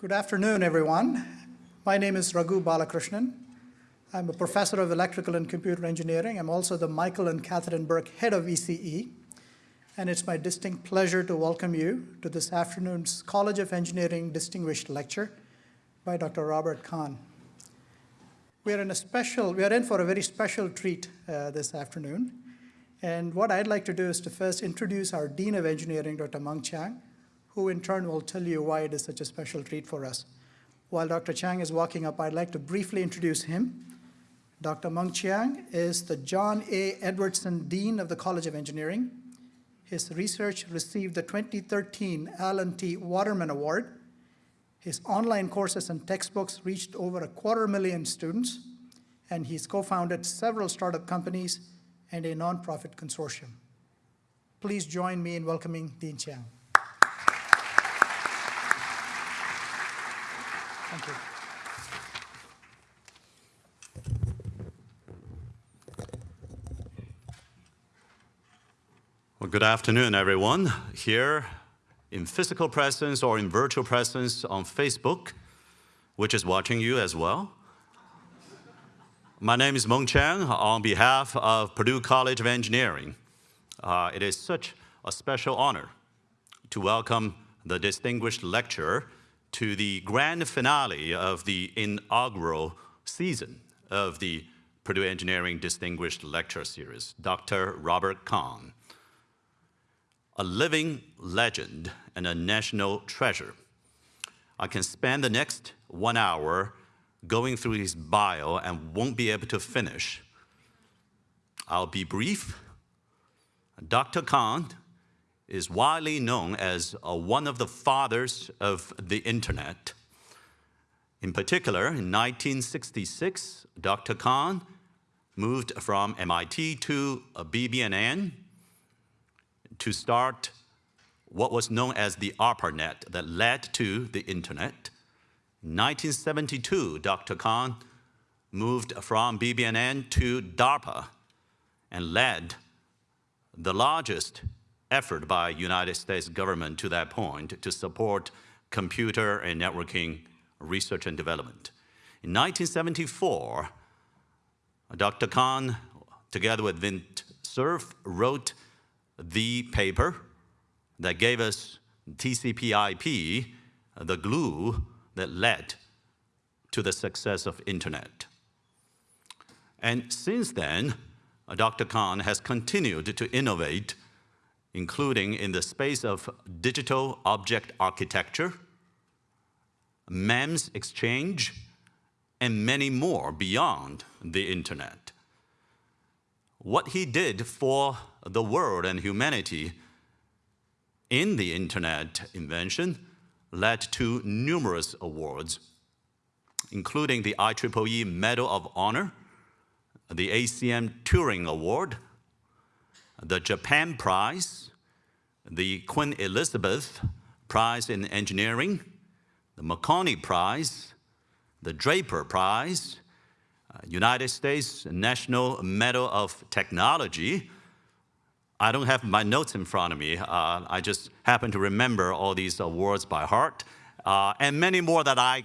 Good afternoon, everyone. My name is Raghu Balakrishnan. I'm a professor of electrical and computer engineering. I'm also the Michael and Katherine Birck Head of ECE. And it's my distinct pleasure to welcome you to this afternoon's College of Engineering Distinguished Lecture by Dr. Robert Kahn. We are in a special, we are in for a very special treat uh, this afternoon. And what I'd like to do is to first introduce our Dean of Engineering, Dr. Mung Chiang, who in turn will tell you why it is such a special treat for us. While Dr. Chiang is walking up, I'd like to briefly introduce him. Dr. Mung Chiang is the John A. Edwardson Dean of the College of Engineering. His research received the 2013 Alan T. Waterman Award. His online courses and textbooks reached over a quarter million students, and he's co-founded several startup companies and a nonprofit consortium. Please join me in welcoming Dean Chiang. Thank you. Well, good afternoon, everyone. Here in physical presence or in virtual presence on Facebook, which is watching you as well. My name is Mung Chiang on behalf of Purdue College of Engineering. Uh, it is such a special honor to welcome the distinguished lecturer to the grand finale of the inaugural season of the Purdue Engineering Distinguished Lecture Series, Dr. Robert Kahn, a living legend and a national treasure. I can spend the next one hour going through his bio and won't be able to finish. I'll be brief. Dr. Kahn is widely known as uh, one of the fathers of the internet. In particular, in 1966, Dr. Kahn moved from MIT to BBN to start what was known as the ARPANET that led to the internet. In 1972, Dr. Kahn moved from BBN to DARPA and led the largest effort by United States government to that point to support computer and networking research and development. In 1974, Dr. Kahn, together with Vint Cerf, wrote the paper that gave us TCP IP, the glue that led to the success of internet. And since then, Dr. Kahn has continued to innovate, including in the space of digital object architecture, MEMS exchange, and many more beyond the internet. What he did for the world and humanity in the internet invention led to numerous awards, including the IEEE Medal of Honor, the ACM Turing Award, the Japan Prize, the Queen Elizabeth Prize in Engineering, the Marconi Prize, the Draper Prize, uh, United States National Medal of Technology, I don't have my notes in front of me. Uh, I just happen to remember all these awards by heart, uh, and many more that I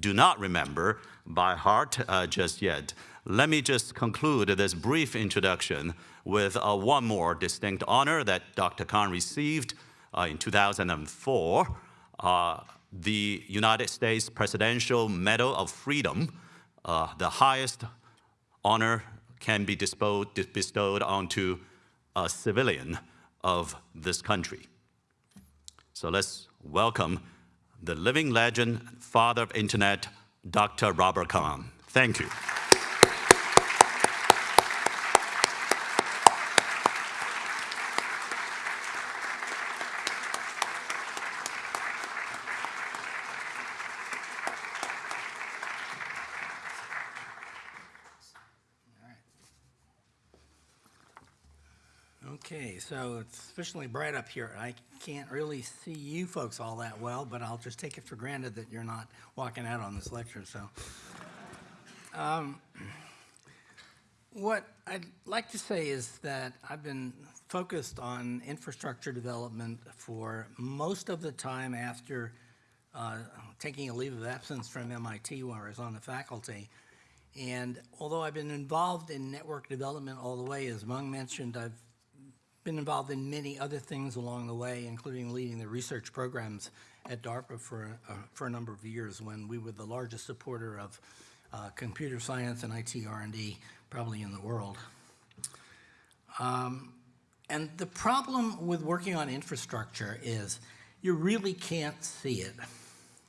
do not remember by heart uh, just yet. Let me just conclude this brief introduction with uh, one more distinct honor that Dr. Kahn received uh, in 2004, uh, the United States Presidential Medal of Freedom, the highest honor can be bestowed onto a civilian of this country. So let's welcome the living legend, father of internet, Dr. Robert Kahn. Thank you. Okay, so it's sufficiently bright up here. I can't really see you folks all that well, but I'll just take it for granted that you're not walking out on this lecture. So, um, what I'd like to say is that I've been focused on infrastructure development for most of the time after uh, taking a leave of absence from MIT while I was on the faculty. And although I've been involved in network development all the way, as Mung mentioned, I've been involved in many other things along the way, including leading the research programs at DARPA for, uh, for a number of years when we were the largest supporter of uh, computer science and IT R&D probably in the world. Um, and the problem with working on infrastructure is you really can't see it.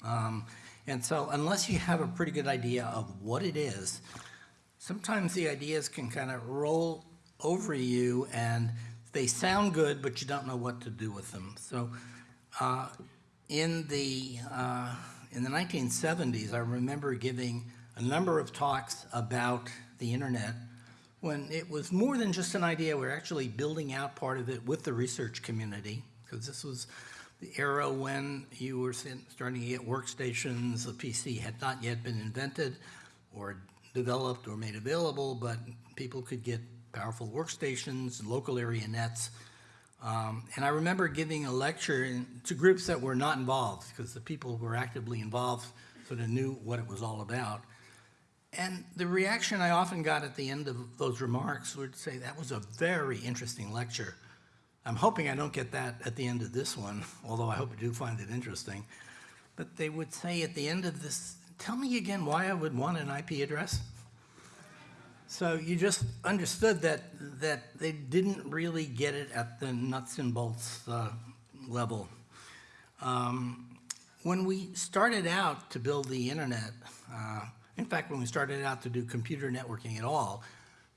Um, and so unless you have a pretty good idea of what it is, sometimes the ideas can kind of roll over you and they sound good, but you don't know what to do with them. So uh, in the uh, in the 1970s, I remember giving a number of talks about the internet when it was more than just an idea. We are actually building out part of it with the research community because this was the era when you were starting to get workstations. The PC had not yet been invented or developed or made available, but people could get powerful workstations, local area nets. Um, and I remember giving a lecture in, to groups that were not involved because the people who were actively involved sort of knew what it was all about. And the reaction I often got at the end of those remarks would say, that was a very interesting lecture. I'm hoping I don't get that at the end of this one, although I hope you do find it interesting. But they would say at the end of this, tell me again why I would want an IP address. So you just understood that, that they didn't really get it at the nuts and bolts uh, level. Um, when we started out to build the internet, uh, in fact, when we started out to do computer networking at all,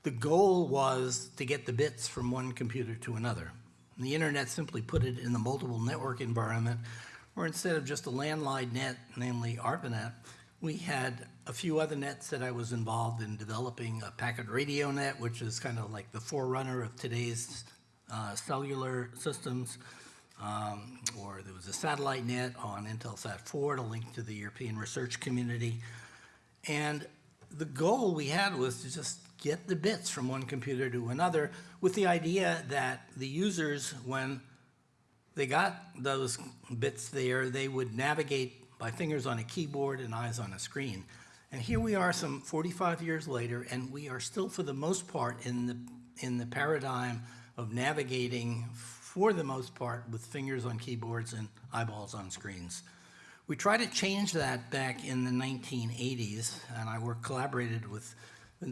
the goal was to get the bits from one computer to another. And the internet simply put it in the multiple network environment, where instead of just a landline net, namely ARPANET, we had a few other nets that I was involved in developing a packet radio net, which is kind of like the forerunner of today's uh, cellular systems. Um, or there was a satellite net on Intelsat 4 to link to the European research community. And the goal we had was to just get the bits from one computer to another with the idea that the users, when they got those bits there, they would navigate by fingers on a keyboard and eyes on a screen. And here we are some 45 years later, and we are still, for the most part, in the, in the paradigm of navigating, for the most part, with fingers on keyboards and eyeballs on screens. We tried to change that back in the 1980s, and I worked collaborated with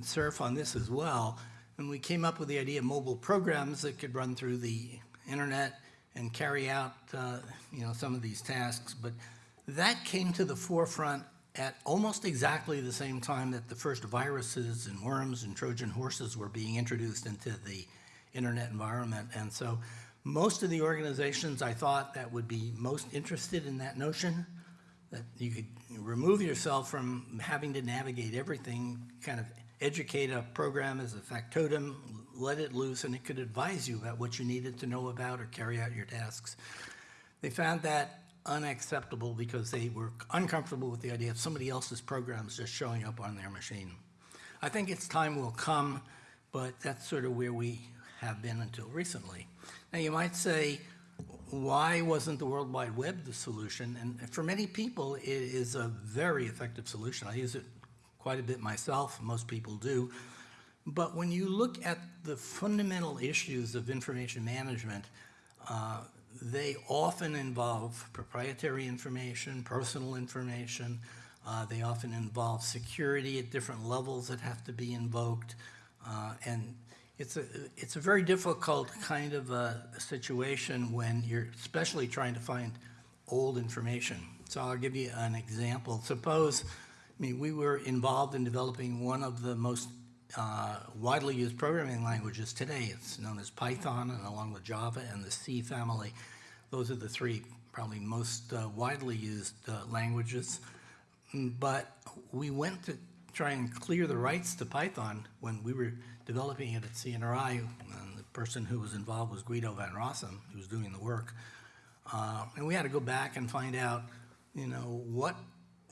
Cerf on this as well. And we came up with the idea of mobile programs that could run through the internet and carry out, uh, you know, some of these tasks. But that came to the forefront at almost exactly the same time that the first viruses and worms and Trojan horses were being introduced into the internet environment. And so most of the organizations I thought that would be most interested in that notion, that you could remove yourself from having to navigate everything, kind of educate a program as a factotum, let it loose, and it could advise you about what you needed to know about or carry out your tasks. They found that unacceptable because they were uncomfortable with the idea of somebody else's programs just showing up on their machine. I think its time will come, but that's sort of where we have been until recently. Now you might say, why wasn't the World Wide Web the solution? And for many people, it is a very effective solution. I use it quite a bit myself, most people do. But when you look at the fundamental issues of information management, uh, they often involve proprietary information, personal information. Uh, they often involve security at different levels that have to be invoked. Uh, and it's a, it's a very difficult kind of a situation when you're especially trying to find old information. So I'll give you an example. Suppose, I mean, we were involved in developing one of the most uh, widely used programming languages today. It's known as Python, and along with Java and the C family, those are the three probably most uh, widely used uh, languages. Mm, but we went to try and clear the rights to Python when we were developing it at CNRI. And the person who was involved was Guido van Rossum, who was doing the work. Uh, and we had to go back and find out, you know, what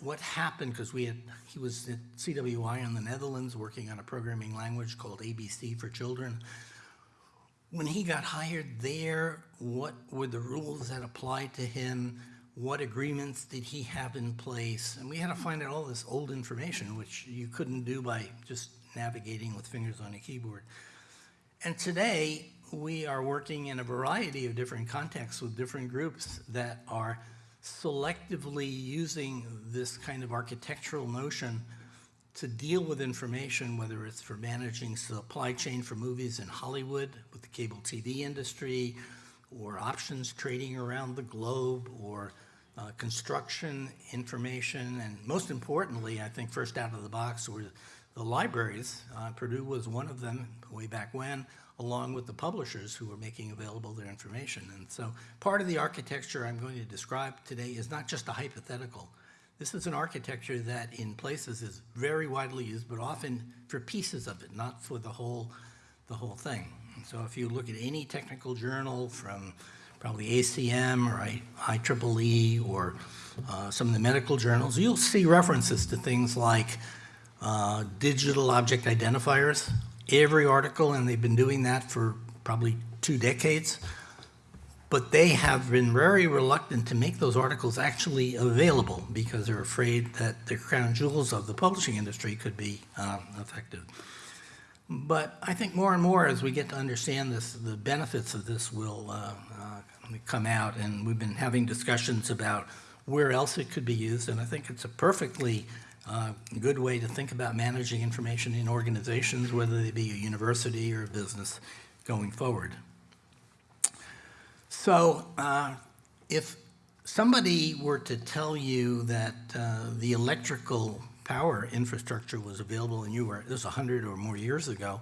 what happened, because we had, he was at CWI in the Netherlands working on a programming language called ABC for children. When he got hired there, what were the rules that applied to him? what agreements did he have in place? And we had to find out all this old information, which you couldn't do by just navigating with fingers on a keyboard. And today, we are working in a variety of different contexts with different groups that are selectively using this kind of architectural notion to deal with information, whether it's for managing supply chain for movies in Hollywood with the cable TV industry, or options trading around the globe, or uh, construction information, and most importantly, I think first out of the box were the libraries. Uh, Purdue was one of them way back when, along with the publishers who are making available their information. And so part of the architecture I'm going to describe today is not just a hypothetical. This is an architecture that in places is very widely used, but often for pieces of it, not for the whole, the whole thing. So if you look at any technical journal from probably ACM or IEEE or uh, some of the medical journals, you'll see references to things like uh, digital object identifiers. Every article, and they've been doing that for probably two decades, but they have been very reluctant to make those articles actually available because they're afraid that the crown jewels of the publishing industry could be um, affected. But I think more and more as we get to understand this, the benefits of this will uh, uh, come out, and we've been having discussions about where else it could be used, and I think it's a perfectly uh, good way to think about managing information in organizations, whether they be a university or a business going forward. So uh, if somebody were to tell you that uh, the electrical power infrastructure was available and you were, this was 100 or more years ago,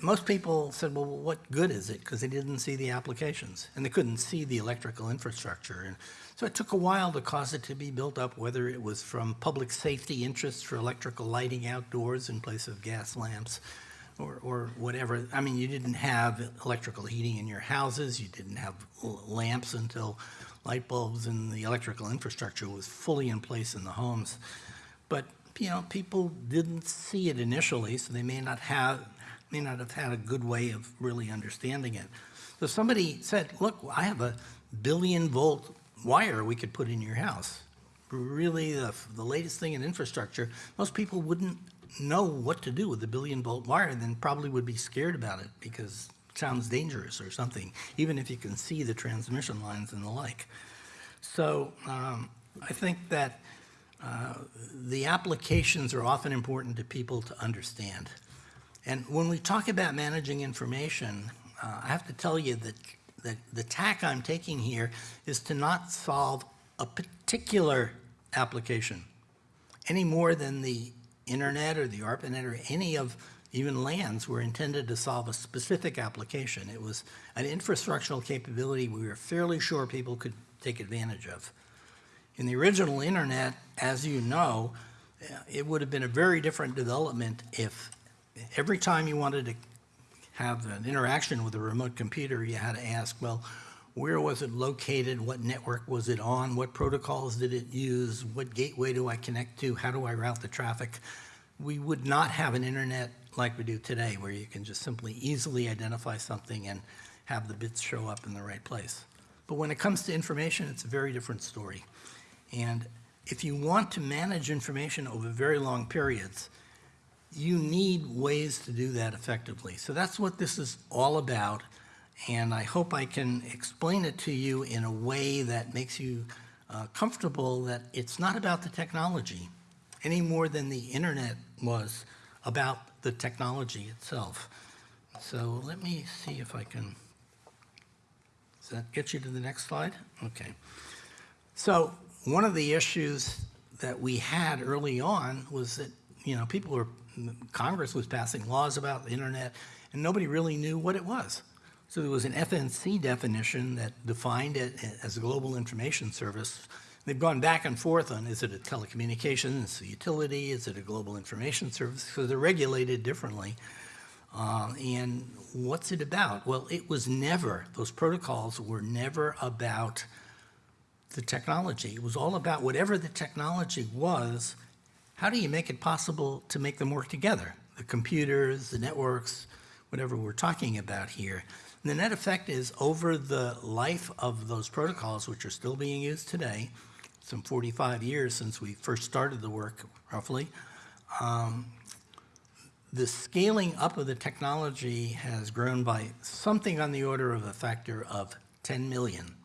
most people said, well, what good is it? Because they didn't see the applications and they couldn't see the electrical infrastructure. And so it took a while to cause it to be built up, whether it was from public safety interests for electrical lighting outdoors in place of gas lamps or, or whatever. I mean, you didn't have electrical heating in your houses, you didn't have lamps until light bulbs and the electrical infrastructure was fully in place in the homes. But, you know, people didn't see it initially, so they may not have, may not have had a good way of really understanding it. So somebody said, look, I have a billion volt wire we could put in your house. Really, the, the latest thing in infrastructure, most people wouldn't know what to do with the billion volt wire, and then probably would be scared about it because it sounds dangerous or something, even if you can see the transmission lines and the like. So um, I think that uh, the applications are often important to people to understand. And when we talk about managing information, uh, I have to tell you that, that the tack I'm taking here is to not solve a particular application any more than the internet or the ARPANET or any of even LANs were intended to solve a specific application. It was an infrastructural capability we were fairly sure people could take advantage of. In the original internet, as you know, it would have been a very different development if every time you wanted to have an interaction with a remote computer, you had to ask, well, where was it located? What network was it on? What protocols did it use? What gateway do I connect to? How do I route the traffic? We would not have an internet like we do today, where you can just simply easily identify something and have the bits show up in the right place. But when it comes to information, it's a very different story. And if you want to manage information over very long periods, you need ways to do that effectively. So that's what this is all about. And I hope I can explain it to you in a way that makes you uh, comfortable that it's not about the technology any more than the internet was about the technology itself. So let me see if I can, does that get you to the next slide? Okay. So one of the issues that we had early on was that, you know, people were, Congress was passing laws about the internet, and nobody really knew what it was. So there was an FNC definition that defined it as a global information service. They've gone back and forth on, is it a telecommunications utility, is it a global information service? Because they're regulated differently. Uh, and what's it about? Well, it was never, those protocols were never about the technology. It was all about whatever the technology was, how do you make it possible to make them work together? The computers, the networks, whatever we're talking about here. The net effect is over the life of those protocols, which are still being used today, some 45 years since we first started the work, roughly, um, the scaling up of the technology has grown by something on the order of a factor of 10 million.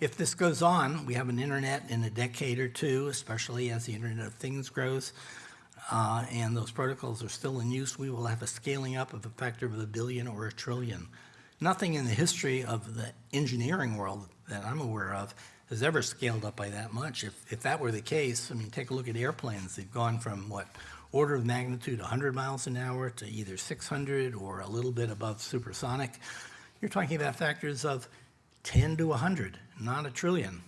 If this goes on, we have an internet in a decade or two, especially as the Internet of Things grows, uh, and those protocols are still in use, we will have a scaling up of a factor of a billion or a trillion. Nothing in the history of the engineering world that I'm aware of has ever scaled up by that much. If, if that were the case, I mean, take a look at airplanes. They've gone from what, order of magnitude 100 miles an hour to either 600 or a little bit above supersonic. You're talking about factors of 10 to 100, not a trillion.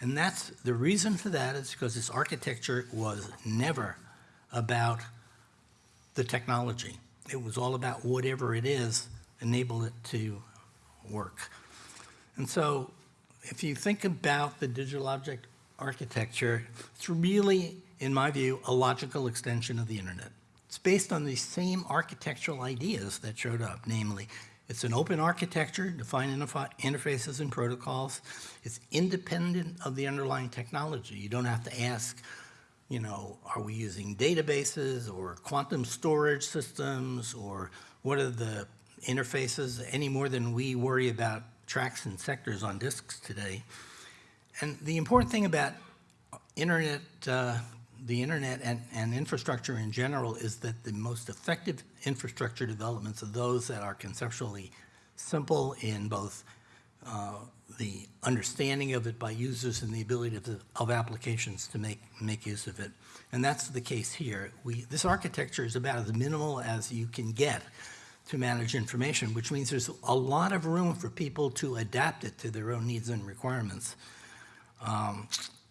And that's, the reason for that is because this architecture was never about the technology. It was all about whatever it is, enable it to work. And so if you think about the digital object architecture, it's really, in my view, a logical extension of the internet. It's based on these same architectural ideas that showed up, namely, it's an open architecture, defined interfaces and protocols. It's independent of the underlying technology. You don't have to ask, you know, are we using databases or quantum storage systems or what are the interfaces any more than we worry about tracks and sectors on disks today. And the important thing about internet, uh, the internet and, and infrastructure in general is that the most effective infrastructure developments are those that are conceptually simple in both uh, the understanding of it by users and the ability of, the, of applications to make, make use of it. And that's the case here. We, this architecture is about as minimal as you can get to manage information, which means there's a lot of room for people to adapt it to their own needs and requirements. Um,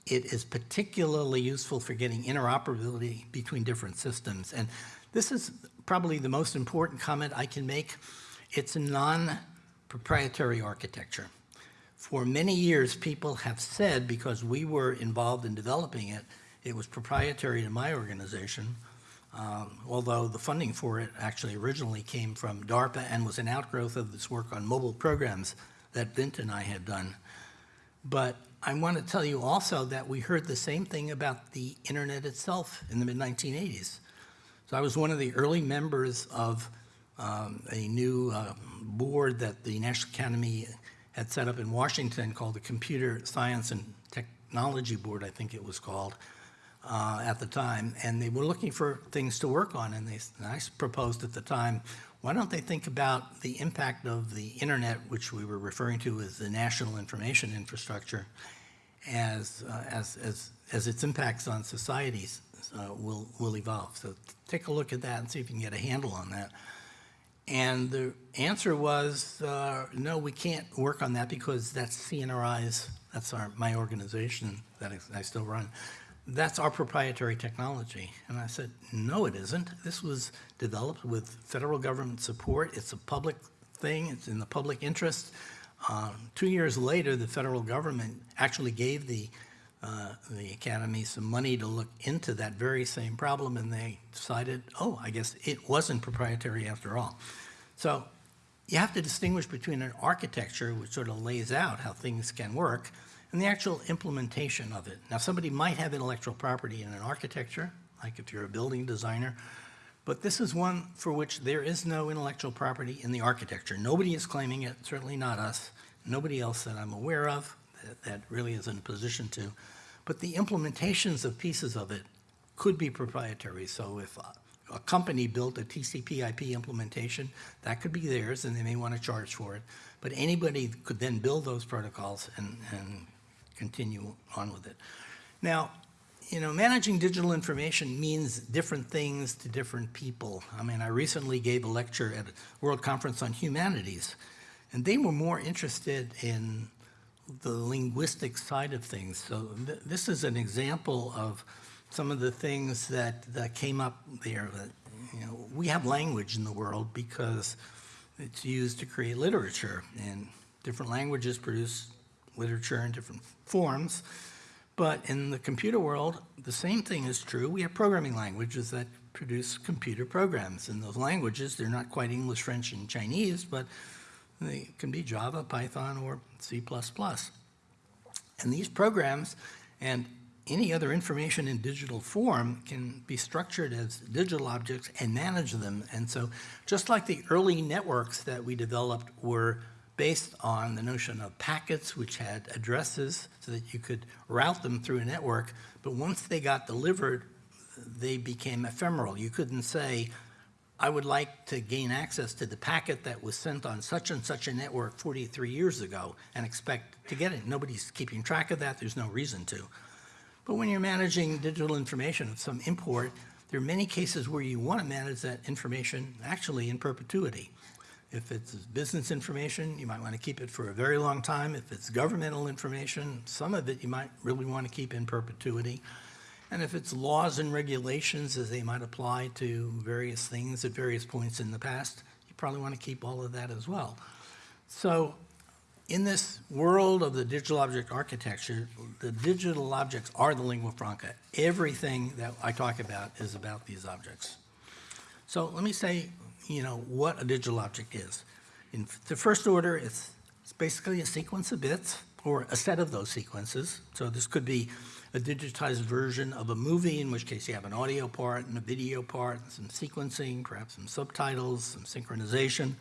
it is particularly useful for getting interoperability between different systems. And this is probably the most important comment I can make. It's a non-proprietary architecture. For many years, people have said, because we were involved in developing it, it was proprietary to my organization, um, although the funding for it actually originally came from DARPA and was an outgrowth of this work on mobile programs that Vint and I had done. But I want to tell you also that we heard the same thing about the internet itself in the mid-1980s. So I was one of the early members of um, a new uh, board that the National Academy had set up in Washington called the Computer Science and Technology Board, I think it was called uh, at the time, and they were looking for things to work on. And, they, and I proposed at the time, why don't they think about the impact of the internet, which we were referring to as the national information infrastructure, as, uh, as, as, as its impacts on societies uh, will, will evolve. So take a look at that and see if you can get a handle on that. And the answer was, uh, no, we can't work on that because that's CNRI's, that's our, my organization that I still run that's our proprietary technology. And I said, no, it isn't. This was developed with federal government support. It's a public thing. It's in the public interest. Um, two years later, the federal government actually gave the, uh, the academy some money to look into that very same problem, and they decided, oh, I guess it wasn't proprietary after all. So you have to distinguish between an architecture, which sort of lays out how things can work, and the actual implementation of it. Now, somebody might have intellectual property in an architecture, like if you're a building designer, but this is one for which there is no intellectual property in the architecture. Nobody is claiming it, certainly not us. Nobody else that I'm aware of that, that really is in a position to. But the implementations of pieces of it could be proprietary. So if a, a company built a TCP IP implementation, that could be theirs and they may want to charge for it. But anybody could then build those protocols and, and continue on with it. Now, you know, managing digital information means different things to different people. I mean, I recently gave a lecture at a World Conference on Humanities, and they were more interested in the linguistic side of things. So th this is an example of some of the things that, that came up there. That, you know, we have language in the world because it's used to create literature, and different languages produce literature in different forms. But in the computer world, the same thing is true. We have programming languages that produce computer programs. In those languages, they're not quite English, French, and Chinese, but They can be Java, Python, or C++. And these programs and any other information in digital form can be structured as digital objects and manage them. And so just like the early networks that we developed were based on the notion of packets which had addresses so that you could route them through a network, but once they got delivered, they became ephemeral. You couldn't say, I would like to gain access to the packet that was sent on such and such a network 43 years ago and expect to get it. Nobody's keeping track of that. There's no reason to. But when you're managing digital information of some import, there are many cases where you want to manage that information actually in perpetuity. If it's business information, you might want to keep it for a very long time. If it's governmental information, some of it you might really want to keep in perpetuity. And if it's laws and regulations as they might apply to various things at various points in the past, you probably want to keep all of that as well. So in this world of the digital object architecture, the digital objects are the lingua franca. Everything that I talk about is about these objects. So let me say, you know, what a digital object is. In the first order, it's, it's basically a sequence of bits or a set of those sequences. So this could be a digitized version of a movie, in which case you have an audio part and a video part, and some sequencing, perhaps some subtitles, some synchronization.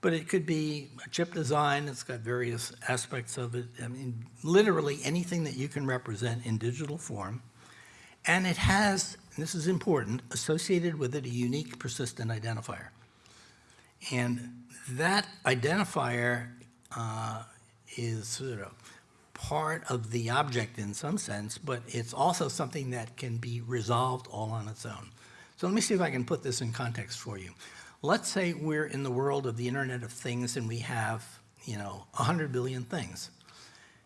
But it could be a chip design, it's got various aspects of it. I mean, literally anything that you can represent in digital form. And it has, and this is important, associated with it a unique persistent identifier. And that identifier uh, is sort of part of the object in some sense, but it's also something that can be resolved all on its own. So let me see if I can put this in context for you. Let's say we're in the world of the Internet of Things and we have, you know, 100 billion things.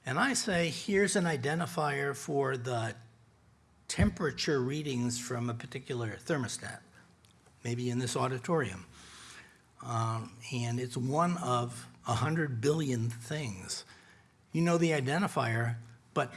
And I say, here's an identifier for the temperature readings from a particular thermostat, maybe in this auditorium. Um, and it's one of 100 billion things you know the identifier, but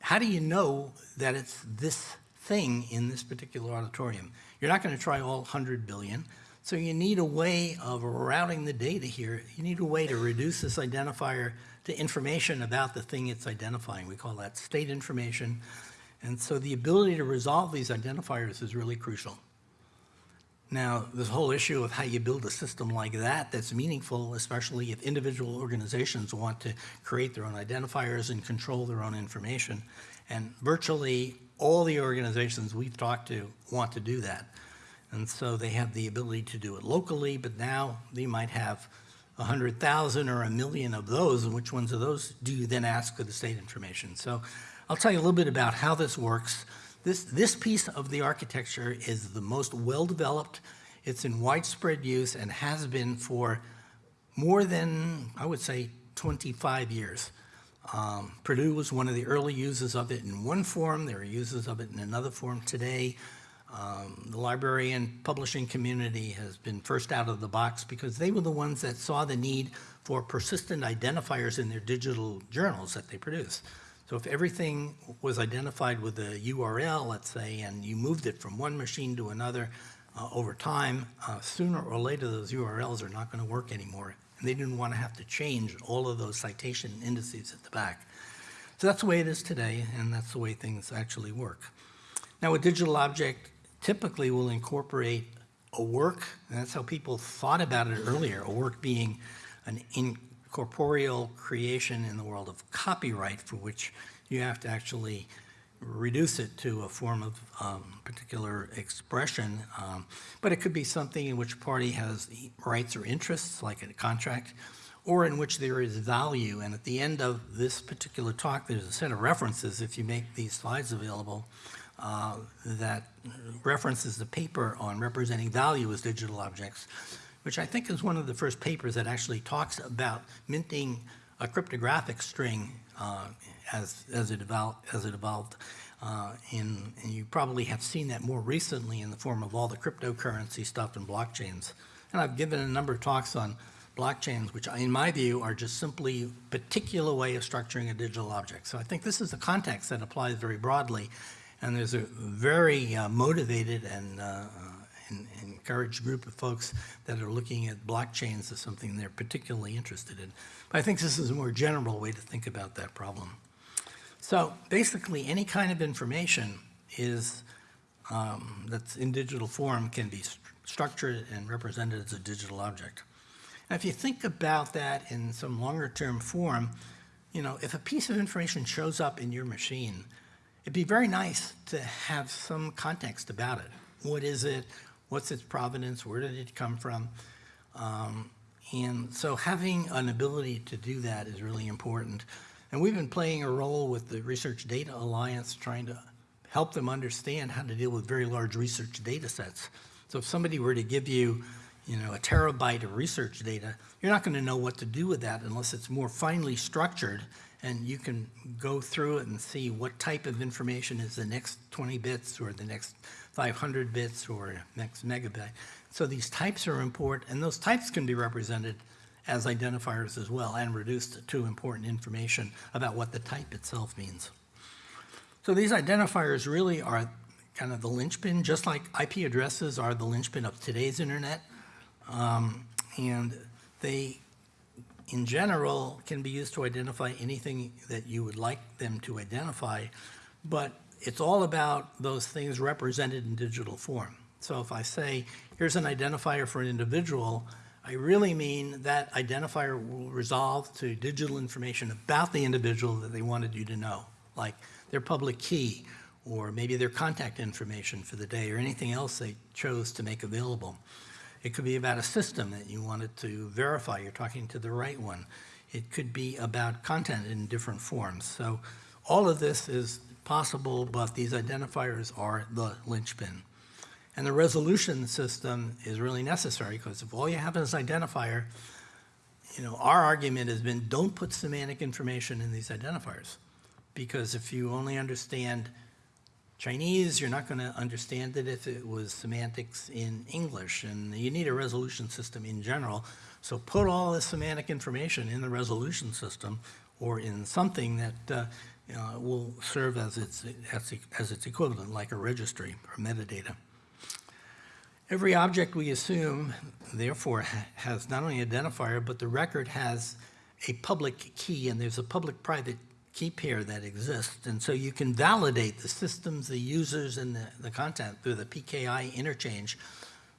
how do you know that it's this thing in this particular auditorium? You're not going to try all 100 billion, so you need a way of routing the data here. You need a way to reduce this identifier to information about the thing it's identifying. We call that state information. And so the ability to resolve these identifiers is really crucial. Now, this whole issue of how you build a system like that that's meaningful, especially if individual organizations want to create their own identifiers and control their own information. And virtually all the organizations we've talked to want to do that. And so they have the ability to do it locally, but now they might have 100,000 or a million of those, and which ones of those do you then ask for the state information? So I'll tell you a little bit about how this works. This, this piece of the architecture is the most well-developed. It's in widespread use and has been for more than, I would say, 25 years. Um, Purdue was one of the early users of it in one form. There are users of it in another form today. Um, the library and publishing community has been first out of the box because they were the ones that saw the need for persistent identifiers in their digital journals that they produce. So if everything was identified with a URL, let's say, and you moved it from one machine to another uh, over time, uh, sooner or later those URLs are not going to work anymore. And they didn't want to have to change all of those citation indices at the back. So that's the way it is today, and that's the way things actually work. Now, a digital object typically will incorporate a work, and that's how people thought about it earlier, a work being an in, corporeal creation in the world of copyright for which you have to actually reduce it to a form of um, particular expression. Um, but it could be something in which a party has rights or interests, like a contract, or in which there is value. And at the end of this particular talk, there's a set of references, if you make these slides available, uh, that references the paper on representing value as digital objects which I think is one of the first papers that actually talks about minting a cryptographic string uh, as, as, it evolved, as it evolved. Uh, in, and you probably have seen that more recently in the form of all the cryptocurrency stuff and blockchains. And I've given a number of talks on blockchains, which in my view are just simply a particular way of structuring a digital object. So I think this is a context that applies very broadly. And there's a very uh, motivated and uh, en- encourage a group of folks that are looking at blockchains as something they're particularly interested in. But I think this is a more general way to think about that problem. So basically, any kind of information is, um, that's in digital form can be st- structured and represented as a digital object. And if you think about that in some longer-term form, you know, if a piece of information shows up in your machine, it'd be very nice to have some context about it. What is it? What's its provenance? Where did it come from? Um, and so having an ability to do that is really important. And we've been playing a role with the Research Data Alliance, trying to help them understand how to deal with very large research data sets. So if somebody were to give you, you know, a terabyte of research data, you're not going to know what to do with that unless it's more finely structured and you can go through it and see what type of information is the next 20 bits or the next 500 bits or next megabyte. So these types are important, and those types can be represented as identifiers as well and reduced to important information about what the type itself means. So these identifiers really are kind of the linchpin, just like IP addresses are the linchpin of today's internet. Um, and they, in general, can be used to identify anything that you would like them to identify. But it's all about those things represented in digital form. So if I say, here's an identifier for an individual, I really mean that identifier will resolve to digital information about the individual that they wanted you to know, like their public key, or maybe their contact information for the day, or anything else they chose to make available. It could be about a system that you wanted to verify you're talking to the right one. It could be about content in different forms. So all of this is possible, but these identifiers are the linchpin. And the resolution system is really necessary because if all you have is an identifier, you know, our argument has been don't put semantic information in these identifiers. Because if you only understand Chinese, you're not going to understand it if it was semantics in English. And you need a resolution system in general. So put all this semantic information in the resolution system or in something that uh, uh, will serve as its, as, as its equivalent, like a registry or metadata. Every object we assume, therefore, has not only identifier, but the record has a public key, and there's a public-private key pair that exists. And so you can validate the systems, the users, and the, the content through the PKI interchange,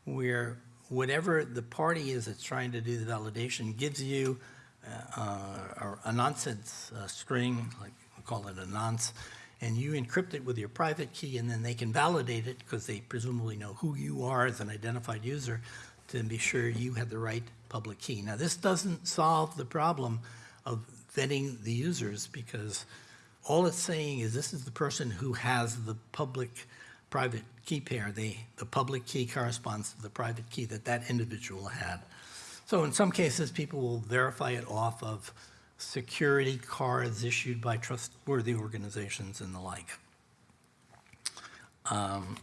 where whatever the party is that's trying to do the validation gives you uh, uh, a nonsense uh, string, like call it a nonce, and you encrypt it with your private key, and then they can validate it because they presumably know who you are as an identified user to be sure you have the right public key. Now, this doesn't solve the problem of vetting the users because all it's saying is this is the person who has the public-private key pair. The, the public key corresponds to the private key that that individual had. So in some cases, people will verify it off of security cards issued by trustworthy organizations and the like. Um,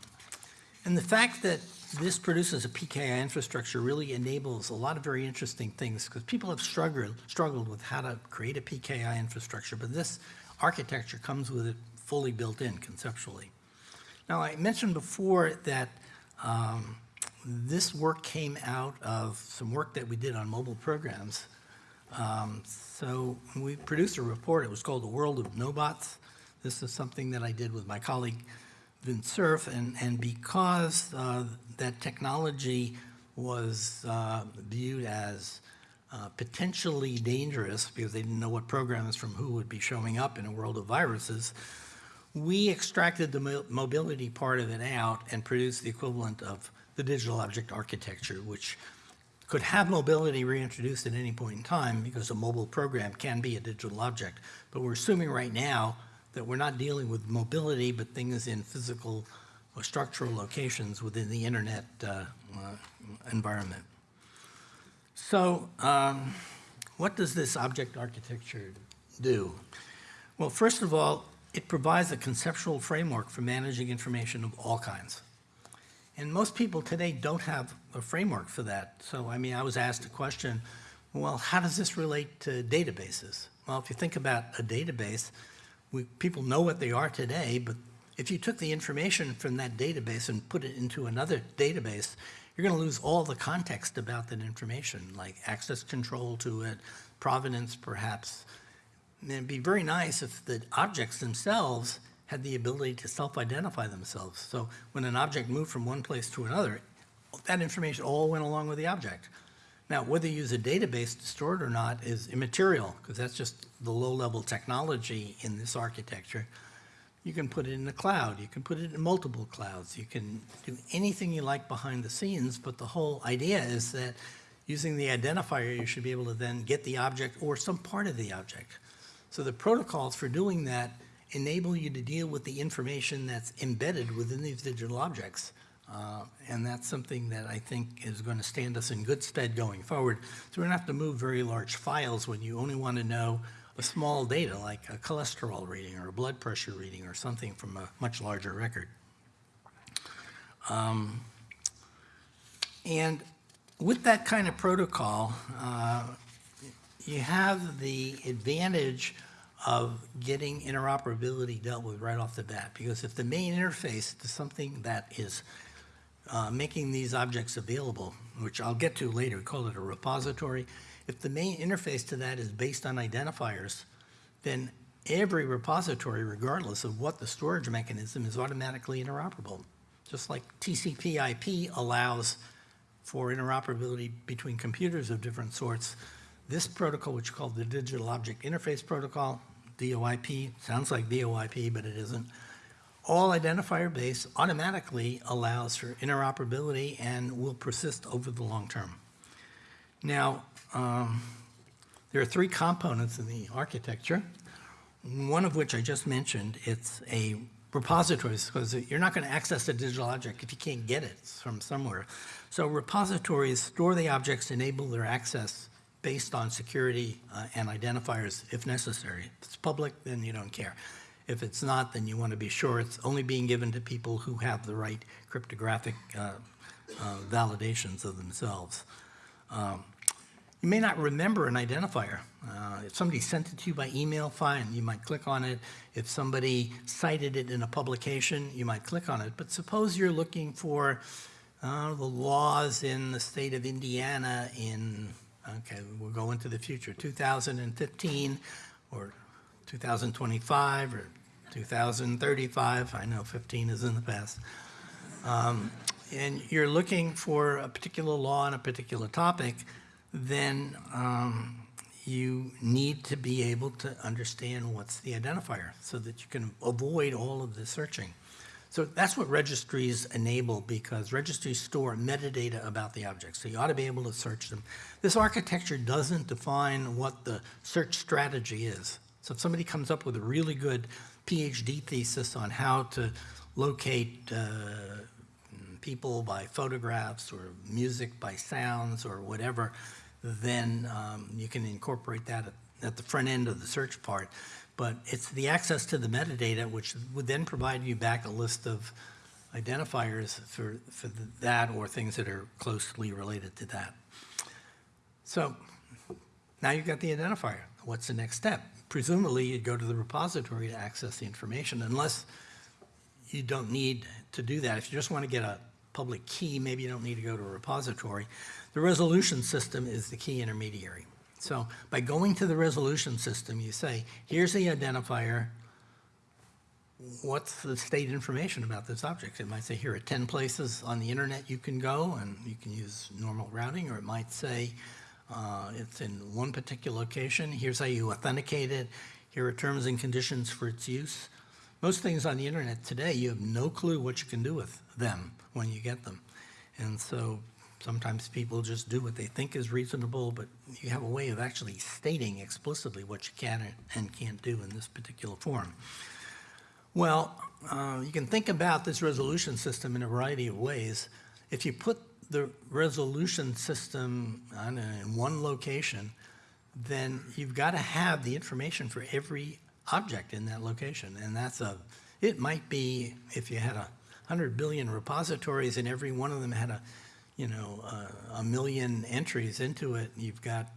And the fact that this produces a PKI infrastructure really enables a lot of very interesting things because people have struggled, struggled with how to create a PKI infrastructure, but this architecture comes with it fully built in conceptually. Now, I mentioned before that um, this work came out of some work that we did on mobile programs. Um, so we produced a report. It was called The World of Knowbots. This is something that I did with my colleague Vint Cerf, and, and because uh, that technology was uh, viewed as uh, potentially dangerous because they didn't know what programs from who would be showing up in a world of viruses, we extracted the mo- mobility part of it out and produced the equivalent of the digital object architecture, which could have mobility reintroduced at any point in time because a mobile program can be a digital object. But we're assuming right now that we're not dealing with mobility, but things in physical or structural locations within the internet uh, uh, environment. So um, what does this object architecture do? Well, first of all, it provides a conceptual framework for managing information of all kinds. And most people today don't have a framework for that. So, I mean, I was asked a question, well, how does this relate to databases? Well, if you think about a database, we, people know what they are today, but if you took the information from that database and put it into another database, you're going to lose all the context about that information, like access control to it, provenance perhaps. And it'd be very nice if the objects themselves had the ability to self-identify themselves. So when an object moved from one place to another, that information all went along with the object. Now, whether you use a database to store it or not is immaterial, because that's just the low-level technology in this architecture. You can put it in the cloud, you can put it in multiple clouds, you can do anything you like behind the scenes, but the whole idea is that using the identifier, you should be able to then get the object or some part of the object. So the protocols for doing that enable you to deal with the information that's embedded within these digital objects. Uh, And that's something that I think is going to stand us in good stead going forward. So we don't have to move very large files when you only want to know a small data like a cholesterol reading or a blood pressure reading or something from a much larger record. Um, And with that kind of protocol, uh, you have the advantage of getting interoperability dealt with right off the bat. Because if the main interface to something that is uh, making these objects available, which I'll get to later, we call it a repository. If the main interface to that is based on identifiers, then every repository, regardless of what the storage mechanism, is automatically interoperable. Just like TCP IP allows for interoperability between computers of different sorts, this protocol, which is called the Digital Object Interface Protocol, DOIP, sounds like VoIP, but it isn't, all identifier based automatically allows for interoperability and will persist over the long term. Now, um, there are three components in the architecture, one of which I just mentioned. It's a repository, because you're not going to access a digital object if you can't get it from somewhere. So repositories store the objects, enable their access based on security uh, and identifiers if necessary. If it's public, then you don't care. If it's not, then you want to be sure it's only being given to people who have the right cryptographic uh, uh, validations of themselves. Um, you may not remember an identifier. Uh, if somebody sent it to you by email, fine, you might click on it. If somebody cited it in a publication, you might click on it. But suppose you're looking for uh, the laws in the state of Indiana in, okay, we'll go into the future, 2015 or 2025 or 2035. I know 15 is in the past. Um, and you're looking for a particular law on a particular topic, then um, you need to be able to understand what's the identifier so that you can avoid all of the searching. So that's what registries enable because registries store metadata about the objects. So you ought to be able to search them. This architecture doesn't define what the search strategy is. So if somebody comes up with a really good PhD thesis on how to locate uh, people by photographs or music by sounds or whatever, then um, you can incorporate that at, at the front end of the search part. But it's the access to the metadata, which would then provide you back a list of identifiers for, for that or things that are closely related to that. So now you've got the identifier. What's the next step? Presumably, you'd go to the repository to access the information, unless you don't need to do that. If you just want to get a public key, maybe you don't need to go to a repository. The resolution system is the key intermediary. So by going to the resolution system, you say, here's the identifier, what's the state information about this object? It might say here are 10 places on the internet you can go and you can use normal routing, or it might say uh, it's in one particular location, here's how you authenticate it, here are terms and conditions for its use. Most things on the internet today, you have no clue what you can do with them when you get them. And so sometimes people just do what they think is reasonable, but you have a way of actually stating explicitly what you can and can't do in this particular form. Well, uh, you can think about this resolution system in a variety of ways. If you put the resolution system in one location, then you've got to have the information for every object in that location. And that's a, it might be if you had a 100 billion repositories and every one of them had a, you know, uh, a million entries into it, you've got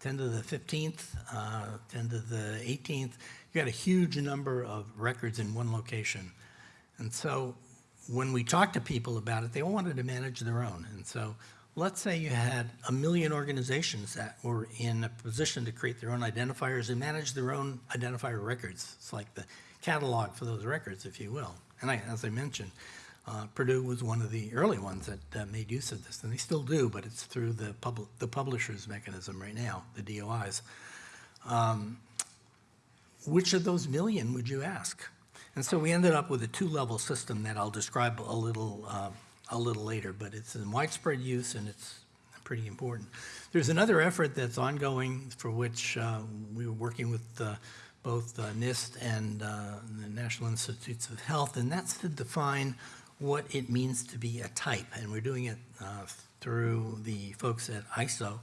10 to the 15th, uh, 10 to the 18th, you've got a huge number of records in one location. And so when we talked to people about it, they all wanted to manage their own. And so let's say you had a million organizations that were in a position to create their own identifiers and manage their own identifier records. It's like the catalog for those records, if you will. And I, as I mentioned, uh, Purdue was one of the early ones that uh, made use of this, and they still do, but it's through the pub- the publishers mechanism right now, the DOIs. Um, which of those million would you ask? And so we ended up with a two-level system that I'll describe a little, uh, a little later, but it's in widespread use and it's pretty important. There's another effort that's ongoing for which uh, we were working with uh, both uh, NIST and uh, the National Institutes of Health, and that's to define what it means to be a type. And we're doing it uh, through the folks at ISO.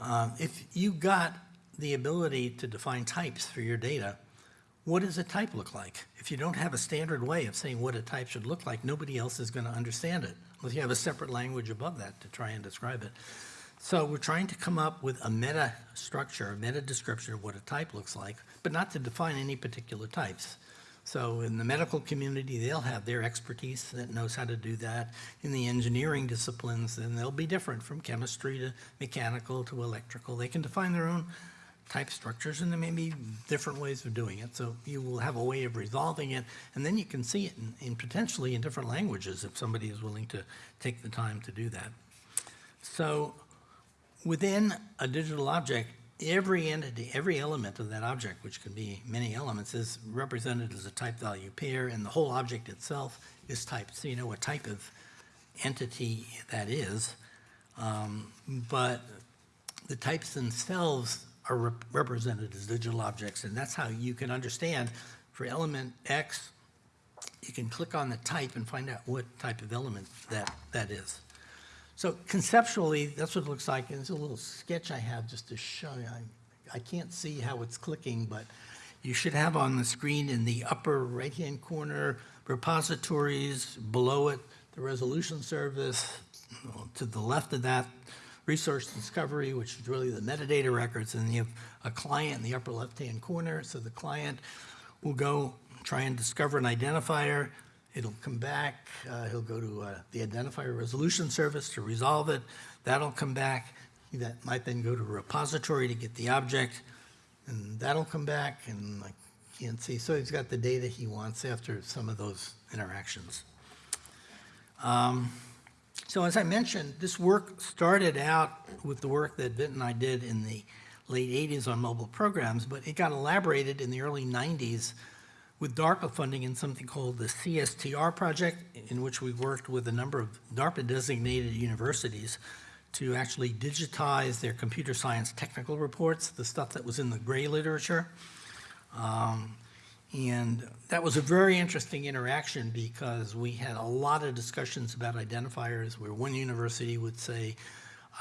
Um, If you got the ability to define types for your data, what does a type look like? If you don't have a standard way of saying what a type should look like, nobody else is going to understand it, unless you have a separate language above that to try and describe it. So we're trying to come up with a meta structure, a meta description of what a type looks like, but not to define any particular types. So in the medical community, they'll have their expertise that knows how to do that. In the engineering disciplines, then they'll be different from chemistry to mechanical to electrical. They can define their own type structures, and there may be different ways of doing it. So you will have a way of resolving it, and then you can see it in, in potentially in different languages if somebody is willing to take the time to do that. So within a digital object, every entity, every element of that object, which can be many elements, is represented as a type value pair, and the whole object itself is typed, so you know what type of entity that is. Um, But the types themselves are rep- represented as digital objects, and that's how you can understand for element X, you can click on the type and find out what type of element that, that is. So conceptually, that's what it looks like, and it's a little sketch I have just to show you. I, I can't see how it's clicking, but you should have on the screen in the upper right-hand corner, repositories, below it, the resolution service, to the left of that, resource discovery, which is really the metadata records, and you have a client in the upper left-hand corner, so the client will go try and discover an identifier, It'll come back, uh, he'll go to uh, the identifier resolution service to resolve it. That'll come back. That might then go to a repository to get the object, and that'll come back, and I can't see. So he's got the data he wants after some of those interactions. Um, So as I mentioned, this work started out with the work that Vint and I did in the late 80s on mobile programs, but it got elaborated in the early 90s with DARPA funding in something called the CSTR project, in which we worked with a number of DARPA-designated universities to actually digitize their computer science technical reports, the stuff that was in the gray literature. Um, and that was a very interesting interaction because we had a lot of discussions about identifiers where one university would say,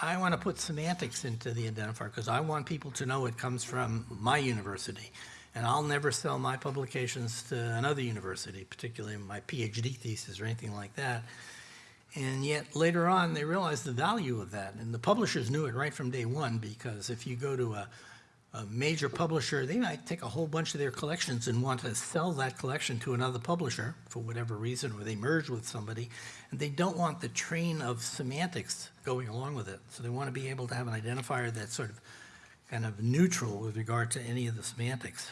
I want to put semantics into the identifier because I want people to know it comes from my university. And I'll never sell my publications to another university, particularly my PhD thesis or anything like that. And yet later on, they realized the value of that. And the publishers knew it right from day one because if you go to a, a major publisher, they might take a whole bunch of their collections and want to sell that collection to another publisher for whatever reason, or they merge with somebody, and they don't want the train of semantics going along with it. So they want to be able to have an identifier that sort of kind of neutral with regard to any of the semantics.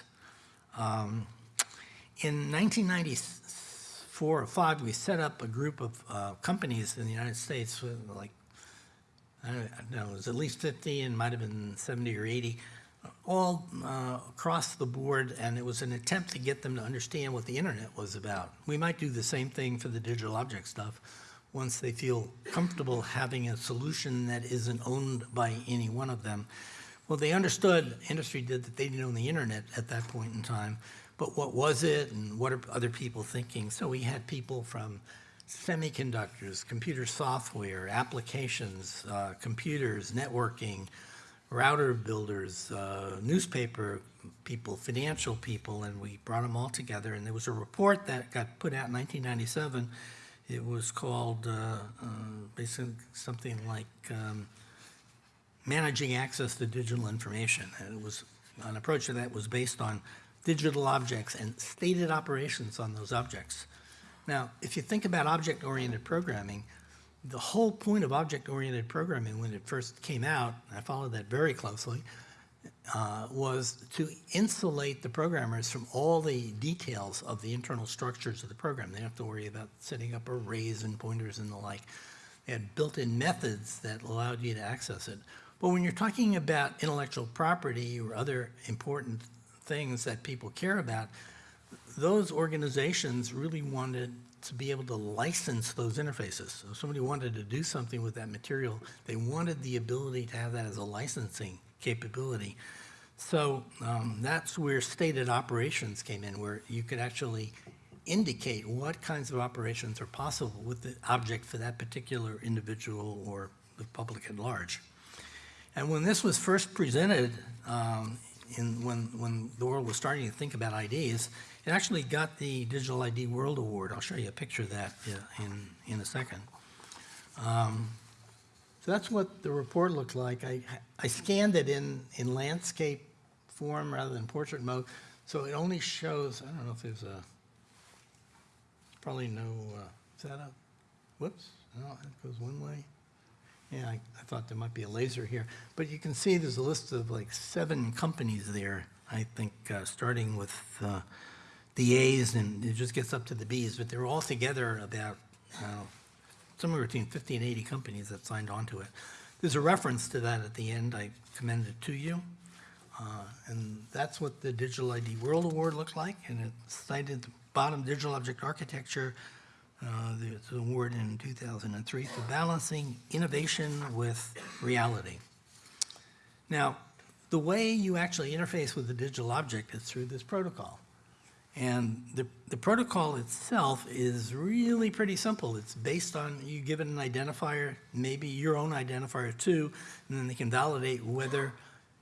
Um, in 1994 or 5, we set up a group of uh, companies in the United States like, I don't know, it was at least 50 and might have been 70 or 80, all uh, across the board, and it was an attempt to get them to understand what the internet was about. We might do the same thing for the digital object stuff once they feel comfortable having a solution that isn't owned by any one of them. Well, they understood, industry did, that they didn't own the internet at that point in time, but what was it and what are other people thinking? So we had people from semiconductors, computer software, applications, uh, computers, networking, router builders, uh, newspaper people, financial people, and we brought them all together. And there was a report that got put out in 1997. It was called uh, uh, basically something like um, managing access to digital information. And it was, an approach to that was based on digital objects and stated operations on those objects. Now, if you think about object-oriented programming, the whole point of object-oriented programming when it first came out, I followed that very closely, uh, was to insulate the programmers from all the details of the internal structures of the program. They don't have to worry about setting up arrays and pointers and the like. They had built-in methods that allowed you to access it. But when you're talking about intellectual property or other important things that people care about, those organizations really wanted to be able to license those interfaces. So if somebody wanted to do something with that material, they wanted the ability to have that as a licensing capability. So um, that's where stated operations came in, where you could actually indicate what kinds of operations are possible with the object for that particular individual or the public at large. And when this was first presented, um, in, when, when the world was starting to think about IDs, it actually got the Digital ID World Award. I'll show you a picture of that in, in a second. Um, so that's what the report looked like. I, I scanned it in, in landscape form rather than portrait mode, so it only shows, I don't know if there's a, probably no, uh, is that a, whoops, no, it goes one way. Yeah, I, I thought there might be a laser here, but you can see there's a list of like seven companies there, I think, uh, starting with uh, the A's and it just gets up to the B's, but they're all together about uh, somewhere between 50 and 80 companies that signed on to it. There's a reference to that at the end. I commend it to you. Uh, And that's what the Digital ID World Award looks like, and it cited the bottom, Digital Object Architecture, uh, It's an award in 2003 for balancing innovation with reality. Now, the way you actually interface with the digital object is through this protocol. And the, the protocol itself is really pretty simple. It's based on, you give it an identifier, maybe your own identifier too, and then they can validate whether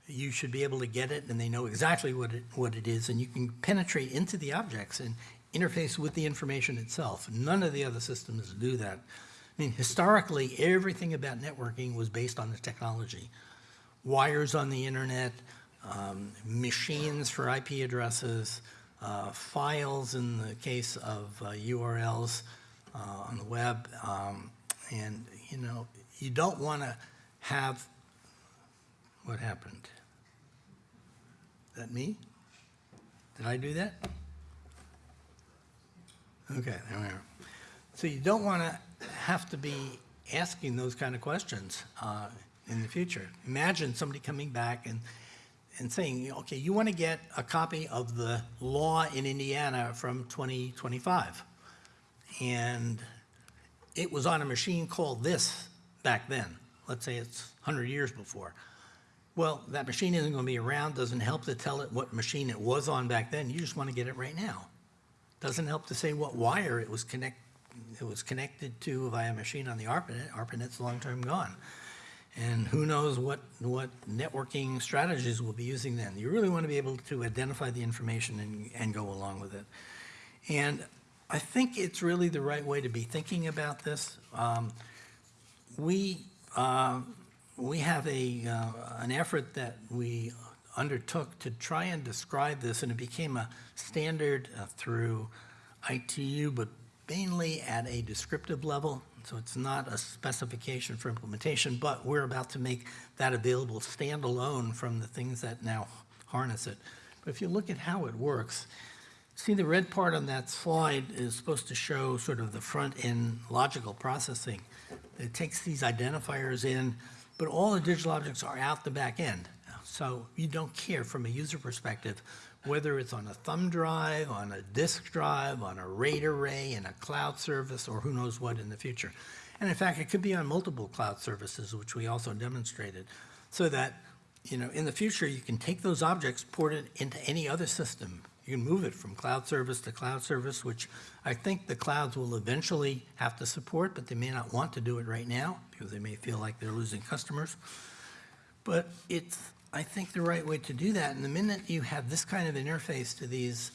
you should be able to get it, and they know exactly what it, what it is, and you can penetrate into the objects and interface with the information itself. None of the other systems do that. I mean, historically, everything about networking was based on the technology. Wires on the internet, um, machines for IP addresses, uh, files in the case of uh, URLs uh, on the web. Um, and, you know, you don't want to have, what happened? Is that me? Did I do that? Okay, there we are. So you don't want to have to be asking those kind of questions uh, in the future. Imagine somebody coming back and, and saying, okay, you want to get a copy of the law in Indiana from 2025. And it was on a machine called this back then. Let's say it's 100 years before. Well, that machine isn't going to be around, doesn't help to tell it what machine it was on back then. You just want to get it right now. Doesn't help to say what wire it was connect, it was connected to via machine on the ARPANET. ARPANET's long term gone. And who knows what, what networking strategies we'll be using then. You really want to be able to identify the information and, and go along with it. And I think it's really the right way to be thinking about this. Um, we, uh, we have a, uh, an effort that we undertook to try and describe this, and it became a standard uh, through ITU, but mainly at a descriptive level. So it's not a specification for implementation, but we're about to make that available standalone from the things that now harness it. But if you look at how it works, see the red part on that slide is supposed to show sort of the front-end logical processing. It takes these identifiers in, but all the digital objects are out the back end. So you don't care from a user perspective whether it's on a thumb drive, on a disk drive, on a RAID array, in a cloud service, or who knows what in the future. And in fact, it could be on multiple cloud services, which we also demonstrated, so that you know, in the future, you can take those objects, port it into any other system. You can move it from cloud service to cloud service, which I think the clouds will eventually have to support, but they may not want to do it right now because they may feel like they're losing customers. But it's, I think, the right way to do that. And the minute you have this kind of interface to these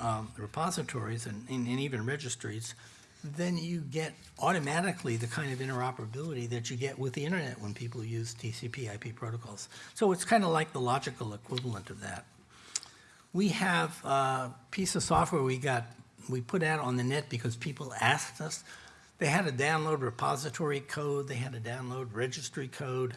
um, repositories and, and and even registries, then you get automatically the kind of interoperability that you get with the internet when people use TCP IP protocols. So it's kind of like the logical equivalent of that. We have a piece of software we got we put out on the net because people asked us. They had to download repository code, they had to download registry code,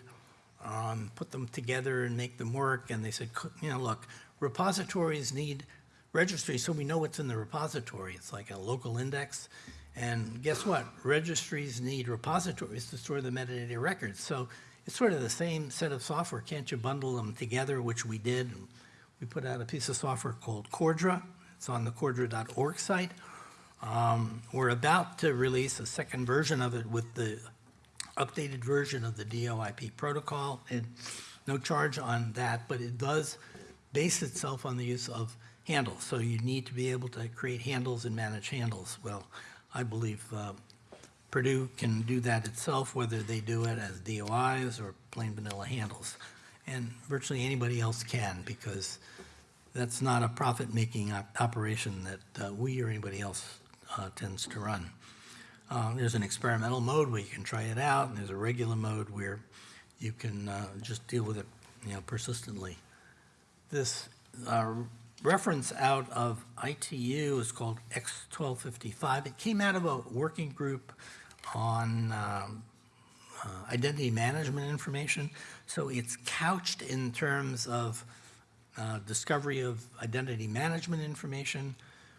um, put them together and make them work, and they said, you know, look, repositories need registries so we know what's in the repository. It's like a local index. And guess what? Registries need repositories to store the metadata records. So it's sort of the same set of software. Can't you bundle them together, which we did? We put out a piece of software called Cordra. It's on the cordra.org site. Um, We're about to release a second version of it with the updated version of the DOIP protocol. And no charge on that, but it does base itself on the use of handles. So you need to be able to create handles and manage handles. Well, I believe uh, Purdue can do that itself, whether they do it as DOIs or plain vanilla handles. And virtually anybody else can, because that's not a profit-making op- operation that uh, we or anybody else uh, tends to run. Uh, There's an experimental mode where you can try it out, and there's a regular mode where you can uh, just deal with it, you know, persistently. This uh, reference out of ITU is called X1255. It came out of a working group on um, uh, identity management information. So it's couched in terms of uh, discovery of identity management information.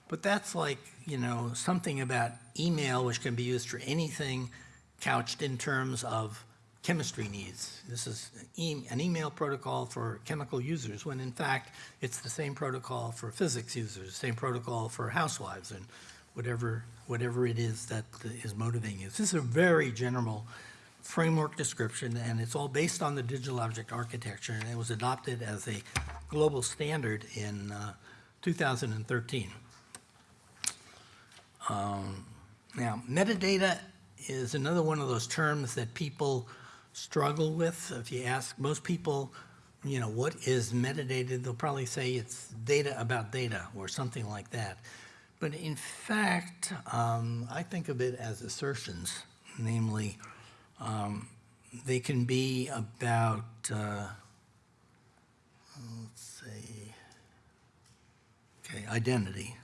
But that's like, you know, something about email, which can be used for anything couched in terms of chemistry needs. This is an email protocol for chemical users, when in fact, it's the same protocol for physics users, same protocol for housewives, and whatever, whatever it is that is motivating you. This is a very general framework description, and it's all based on the digital object architecture, and it was adopted as a global standard in uh, 2013. Um, Now, metadata is another one of those terms that people struggle with. If you ask most people, you know, what is metadata, they'll probably say it's data about data or something like that. But in fact, um, I think of it as assertions, namely, um, they can be about, uh, let's see, okay, identity,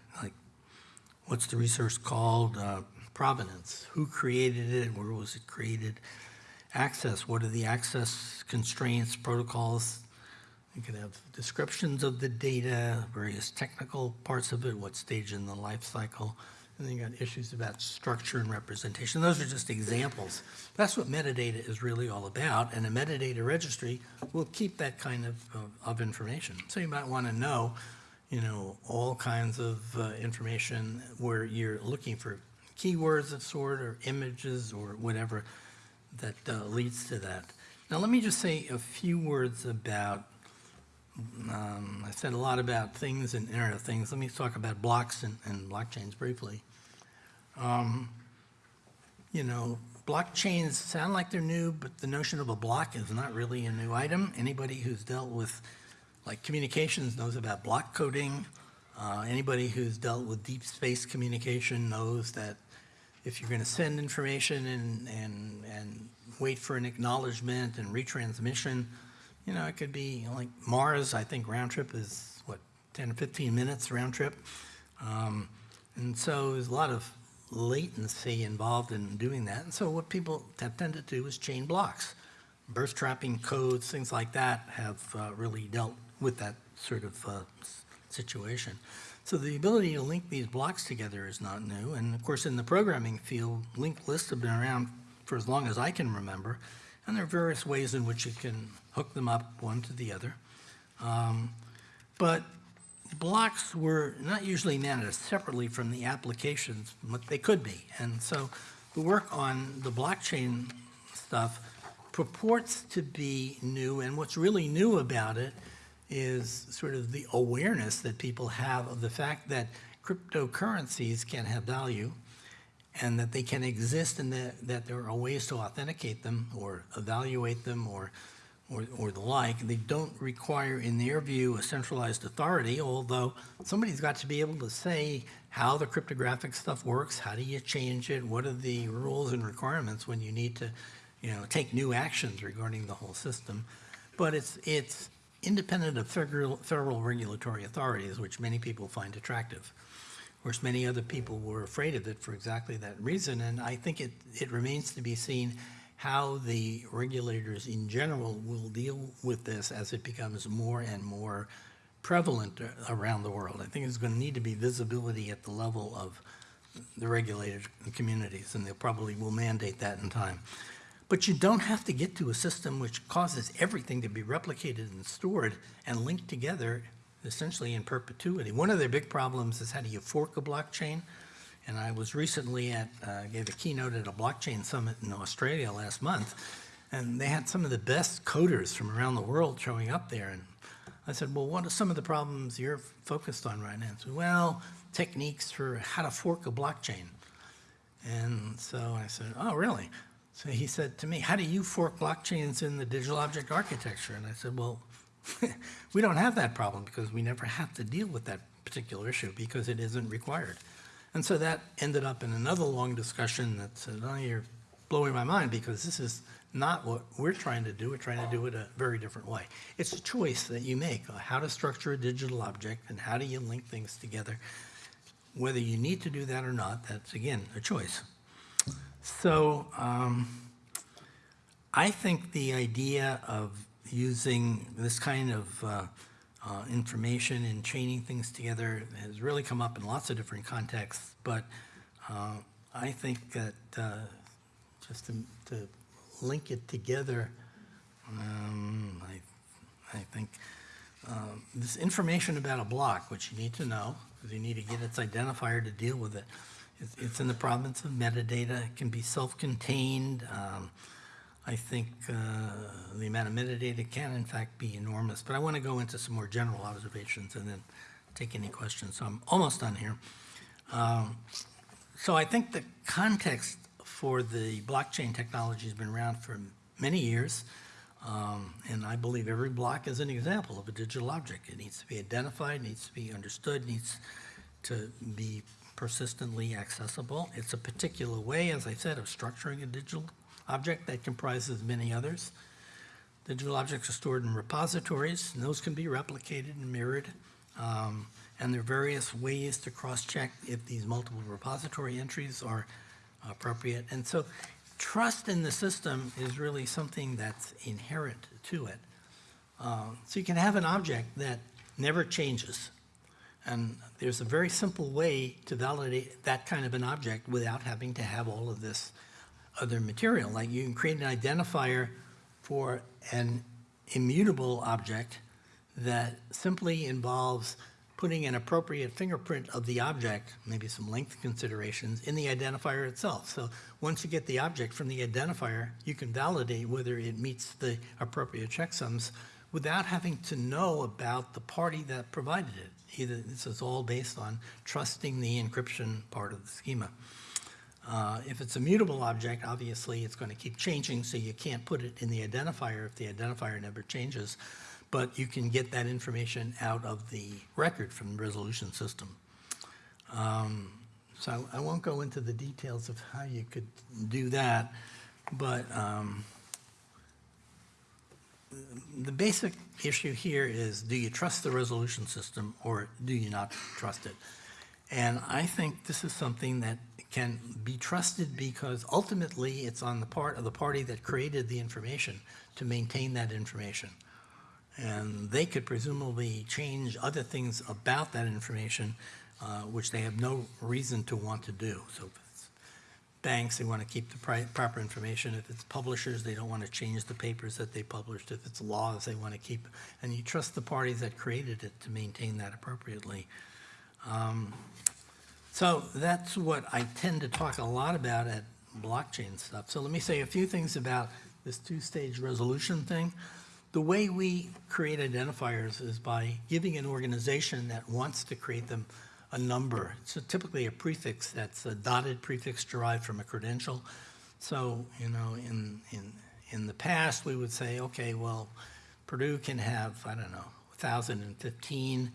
what's the resource called, uh, provenance, who created it, where was it created, access, what are the access constraints, protocols. You could have descriptions of the data, various technical parts of it, what stage in the life cycle. And then you got issues about structure and representation. Those are just examples. That's what metadata is really all about, and a metadata registry will keep that kind of, of, of information. So you might want to know, you know, all kinds of uh, information where you're looking for keywords of sort or images or whatever that uh, leads to that. Now, let me just say a few words about, um, I said a lot about things and Internet of Things. Let me talk about blocks and, and blockchains briefly. Um, you know, blockchains sound like they're new, but the notion of a block is not really a new item. Anybody who's dealt with like communications knows about block coding. Uh, anybody who's dealt with deep space communication knows that if you're going to send information and, and, and wait for an acknowledgement and retransmission, you know, it could be like Mars, I think round trip is what, 10 or 15 minutes round trip. Um, and so there's a lot of latency involved in doing that. And so what people have tended to do is chain blocks. Burst trapping codes, things like that have uh, really dealt with that sort of uh, situation. So the ability to link these blocks together is not new. And of course, in the programming field, linked lists have been around for as long as I can remember. And there are various ways in which you can hook them up one to the other. Um, But blocks were not usually managed separately from the applications, but they could be. And so the work on the blockchain stuff purports to be new, and what's really new about it is sort of the awareness that people have of the fact that cryptocurrencies can have value and that they can exist and that, that there are ways to authenticate them or evaluate them or, or, or the like. They don't require, in their view, a centralized authority, although somebody's got to be able to say how the cryptographic stuff works, how do you change it, what are the rules and requirements when you need to, you know, take new actions regarding the whole system. But it's, it's independent of federal, federal regulatory authorities, which many people find attractive. Of course, many other people were afraid of it for exactly that reason, and I think it, it remains to be seen how the regulators in general will deal with this as it becomes more and more prevalent around the world. I think there's going to need to be visibility at the level of the regulated communities, and they probably will mandate that in time. But you don't have to get to a system which causes everything to be replicated and stored and linked together essentially in perpetuity. One of their big problems is how do you fork a blockchain? And I was recently at, uh, gave a keynote at a blockchain summit in Australia last month, and they had some of the best coders from around the world showing up there. And I said, well, what are some of the problems you're focused on right now? He said, well, techniques for how to fork a blockchain. And so I said, oh, really? So he said to me, how do you fork blockchains in the digital object architecture? And I said, well, we don't have that problem because we never have to deal with that particular issue because it isn't required. And so that ended up in another long discussion that said, oh, you're blowing my mind because this is not what we're trying to do. We're trying to do it a very different way. It's a choice that you make, how to structure a digital object and how do you link things together. Whether you need to do that or not, that's again, a choice. So um, I think the idea of using this kind of uh, uh, information and chaining things together has really come up in lots of different contexts, but uh, I think that uh, just to, to link it together, um, I, I think um, this information about a block, which you need to know, because you need to get its identifier to deal with it, it's, it's in the province of metadata, it can be self-contained, um, I think uh, the amount of metadata can in fact be enormous, but I want to go into some more general observations and then take any questions. So I'm almost done here. Um, so I think the context for the blockchain technology has been around for many years. Um, and I believe every block is an example of a digital object. It needs to be identified, needs to be understood, needs to be persistently accessible. It's a particular way, as I said, of structuring a digital object that comprises many others. Digital objects are stored in repositories, and those can be replicated and mirrored. Um, and there are various ways to cross-check if these multiple repository entries are appropriate. And so trust in the system is really something that's inherent to it. Uh, so you can have an object that never changes. And there's a very simple way to validate that kind of an object without having to have all of this other material. Like you can create an identifier for an immutable object that simply involves putting an appropriate fingerprint of the object, maybe some length considerations, in the identifier itself. So once you get the object from the identifier, you can validate whether it meets the appropriate checksums without having to know about the party that provided it. This is all based on trusting the encryption part of the schema. Uh, if it's a mutable object, obviously it's going to keep changing, so you can't put it in the identifier if the identifier never changes. But you can get that information out of the record from the resolution system. Um, so I won't go into the details of how you could do that, but um, the basic issue here is do you trust the resolution system or do you not trust it? And I think this is something that can be trusted because ultimately it's on the part of the party that created the information to maintain that information. And they could presumably change other things about that information, uh, which they have no reason to want to do. So banks, they want to keep the proper information. If it's publishers, they don't want to change the papers that they published. If it's laws, they want to keep, and you trust the parties that created it to maintain that appropriately. Um, so that's what I tend to talk a lot about at blockchain stuff. So let me say a few things about this two-stage resolution thing. The way we create identifiers is by giving an organization that wants to create them a number. So typically a prefix that's a dotted prefix derived from a credential. So, you know, in, in, in the past, we would say, okay, well, Purdue can have, I don't know, 1,015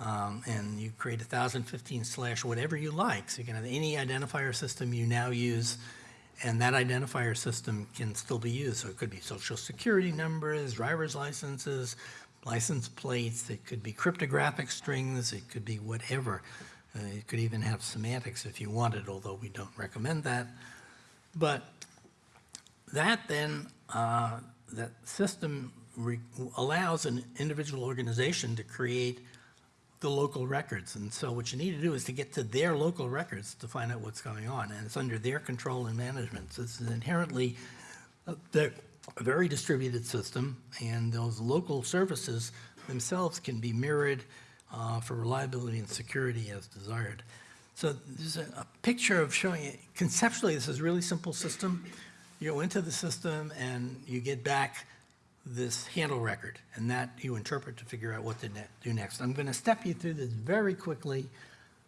um, and you create 1015 slash whatever you like. So you can have any identifier system you now use, and that identifier system can still be used. So it could be social security numbers, driver's licenses, license plates, it could be cryptographic strings, it could be whatever. Uh, You could even have semantics if you wanted, although we don't recommend that. But that then, uh, that system allows an individual organization to create the local records. And so what you need to do is to get to their local records to find out what's going on, and it's under their control and management. So this is inherently a ve- a very distributed system, and those local services themselves can be mirrored uh, for reliability and security as desired. So there's a, a picture of showing, it. conceptually, this is a really simple system. You go into the system and you get back this handle record, and that you interpret to figure out what to ne- do next. I'm going to step you through this very quickly,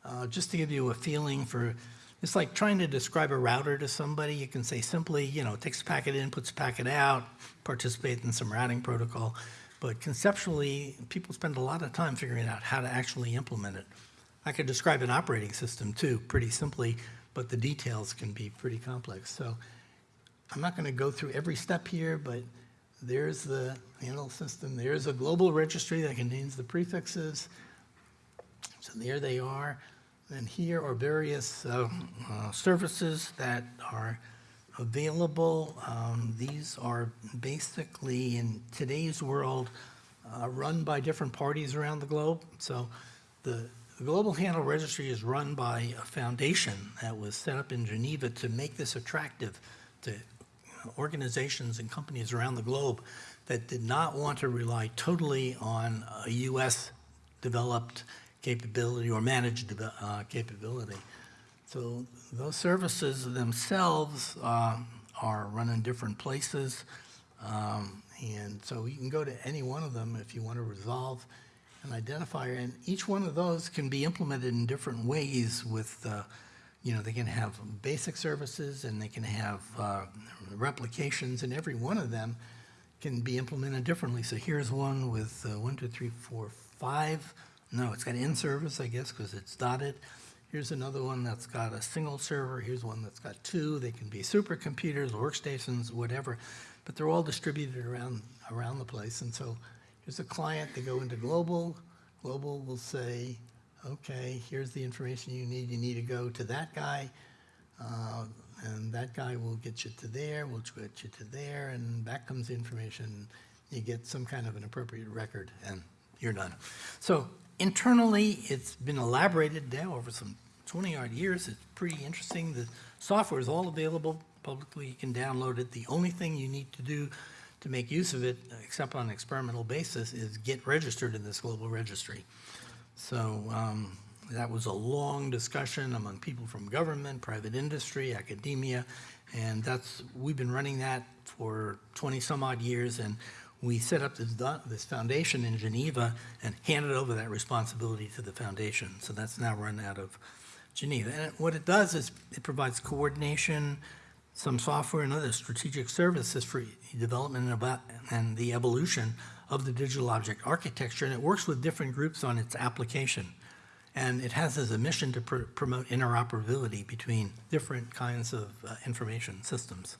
uh, just to give you a feeling for, it's like trying to describe a router to somebody. You can say simply, you know, takes a packet in, puts a packet out, participate in some routing protocol. But conceptually, people spend a lot of time figuring out how to actually implement it. I could describe an operating system too, pretty simply, but the details can be pretty complex. So I'm not going to go through every step here, but there's the handle system. There's a global registry that contains the prefixes. So there they are. And here are various uh, uh, services that are available. Um, These are basically, in today's world, uh, run by different parties around the globe. So the the Global Handle Registry is run by a foundation that was set up in Geneva to make this attractive to organizations and companies around the globe that did not want to rely totally on a U.S. developed capability or managed uh, capability. So those services themselves um, are run in different places. Um, And so you can go to any one of them if you want to resolve an identifier. And each one of those can be implemented in different ways with, uh, you know, they can have basic services and they can have uh, replications, and every one of them can be implemented differently. So here's one with uh, one, two, three, four, five. No, it's got in service, I guess, because it's dotted. Here's another one that's got a single server. Here's one that's got two. They can be supercomputers, workstations, whatever, but they're all distributed around around the place. And so here's a client. They go into global. Global will say, okay, here's the information you need. You need to go to that guy. Uh, and that guy will get you to there, will get you to there, and back comes the information. You get some kind of an appropriate record, and you're done. So internally, it's been elaborated now over some 20-odd years. It's pretty interesting. The software is all available publicly. You can download it. The only thing you need to do to make use of it, except on an experimental basis, is get registered in this global registry. So um, that was a long discussion among people from government, private industry, academia, and that's, we've been running that for 20-some odd years, and we set up this, this foundation in Geneva and handed over that responsibility to the foundation. So that's now run out of Geneva. And what it does is it provides coordination, some software and other strategic services for development and about, and the evolution of the digital object architecture, and it works with different groups on its application. And it has as a mission to pr- promote interoperability between different kinds of uh, information systems.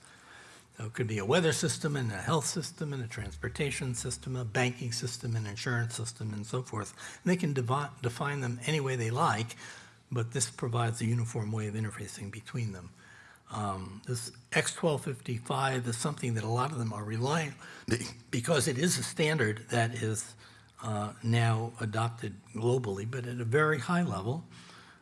It could be a weather system and a health system and a transportation system, a banking system, an insurance system, and so forth. And they can define them any way they like, but this provides a uniform way of interfacing between them. Um, This X1255 is something that a lot of them are relying, because it is a standard that is uh, now adopted globally, but at a very high level.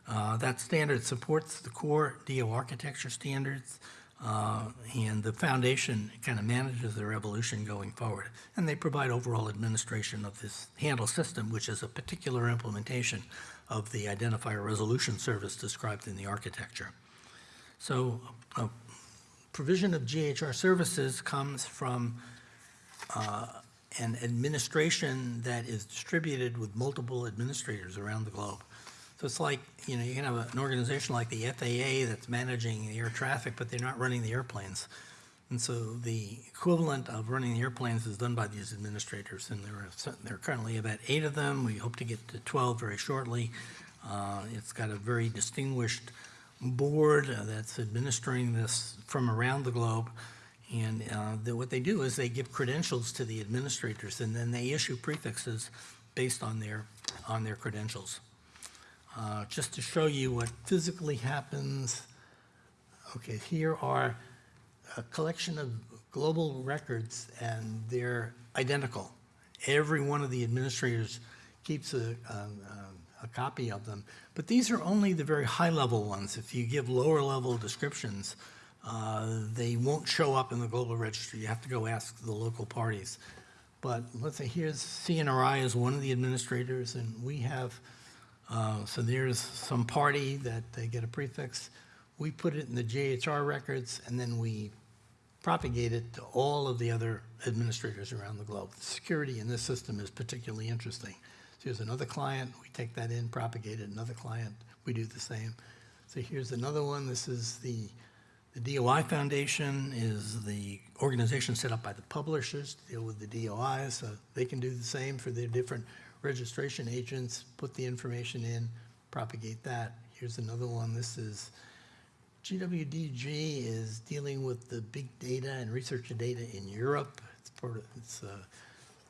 Uh, That standard supports the core DO architecture standards, uh, and the foundation kind of manages their evolution going forward. And they provide overall administration of this handle system, which is a particular implementation of the identifier resolution service described in the architecture. So uh, provision of GHR services comes from uh, an administration that is distributed with multiple administrators around the globe. So it's like, you know, you can have an organization like the FAA that's managing the air traffic, but they're not running the airplanes. And so the equivalent of running the airplanes is done by these administrators, and there are, there are currently about eight of them. We hope to get to 12 very shortly. Uh, It's got a very distinguished board uh, that's administering this from around the globe. And uh, the- what they do is they give credentials to the administrators, and then they issue prefixes based on their, on their credentials. Uh, Just to show you what physically happens, okay, here are a collection of global records, and they're identical. Every one of the administrators keeps a, um, um, a copy of them. But these are only the very high-level ones. If you give lower-level descriptions, uh, they won't show up in the global registry. You have to go ask the local parties. But let's say here's CNRI is one of the administrators, and we have, uh, so there's some party that they get a prefix. We put it in the GHR records, and then we propagate it to all of the other administrators around the globe. The Security in this system is particularly interesting. So here's another client, we take that in, propagate it, another client, we do the same. So here's another one, this is the, the DOI Foundation is the organization set up by the publishers to deal with the DOI, so they can do the same for their different registration agents, put the information in, propagate that. Here's another one, this is GWDG is dealing with the big data and research data in Europe. It's part of, it's, uh,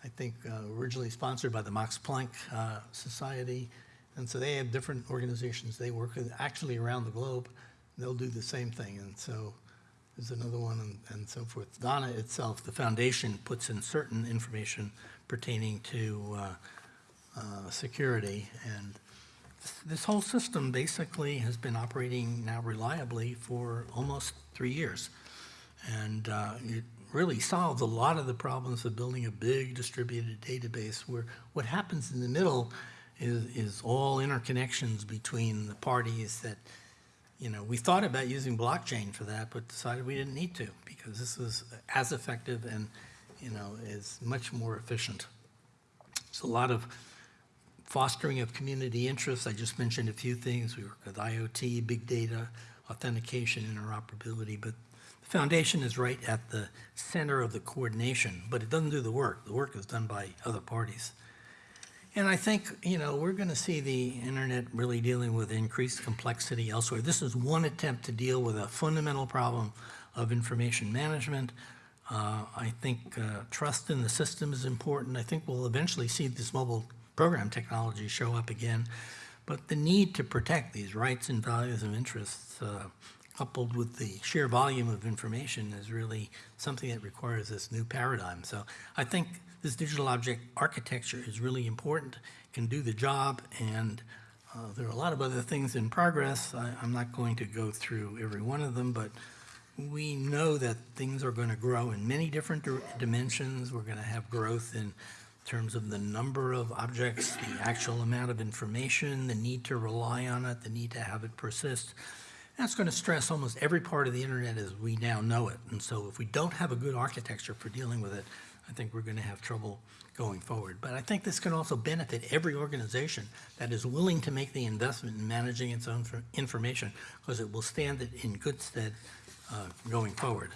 I think, uh, originally sponsored by the Max Planck uh, Society. And so they have different organizations they work with, actually around the globe. They'll do the same thing. And so there's another one and, and so forth. DONA itself, the foundation, puts in certain information pertaining to uh, security. And this whole system basically has been operating now reliably for almost three years. And uh, it really solves a lot of the problems of building a big distributed database where what happens in the middle is, is all interconnections between the parties that, you know, we thought about using blockchain for that, but decided we didn't need to because this is as effective and, you know, is much more efficient. It's a lot of fostering of community interests. I just mentioned a few things. We work with IoT, big data, authentication, interoperability, but the foundation is right at the center of the coordination, but it doesn't do the work. The work is done by other parties. And I think, you know, we're going to see the internet really dealing with increased complexity elsewhere. This is one attempt to deal with a fundamental problem of information management. Uh, I think uh, trust in the system is important. I think we'll eventually see this mobile program technology show up again. But the need to protect these rights and values and interests uh, coupled with the sheer volume of information is really something that requires this new paradigm. So I think this digital object architecture is really important, can do the job, and uh, there are a lot of other things in progress. I, I'm not going to go through every one of them, but we know that things are going to grow in many different dimensions. We're going to have growth in terms of the number of objects, the actual amount of information, the need to rely on it, the need to have it persist. That's going to stress almost every part of the internet as we now know it. And so if we don't have a good architecture for dealing with it, I think we're going to have trouble going forward. But I think this can also benefit every organization that is willing to make the investment in managing its own information because it will stand it in good stead uh, going forward.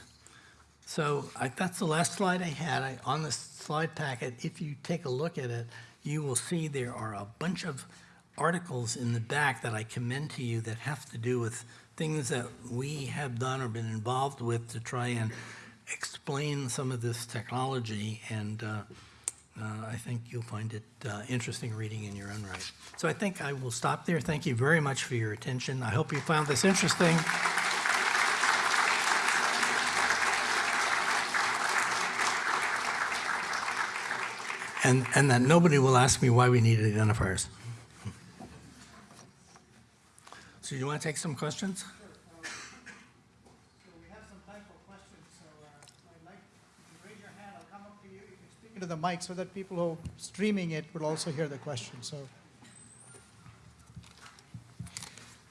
So I, that's the last slide I had. I, on the slide packet, if you take a look at it, you will see there are a bunch of articles in the back that I commend to you that have to do with things that we have done or been involved with to try and explain some of this technology. And uh, uh, I think you'll find it uh, interesting reading in your own right. So I think I will stop there. Thank you very much for your attention. I hope you found this interesting. And, and that nobody will ask me why we need identifiers. So you want to take some questions? So we have some time for questions, so uh, I'd like, you raise your hand, I'll come up to you, you can speak into the mic so that people who are streaming it will also hear the question, so.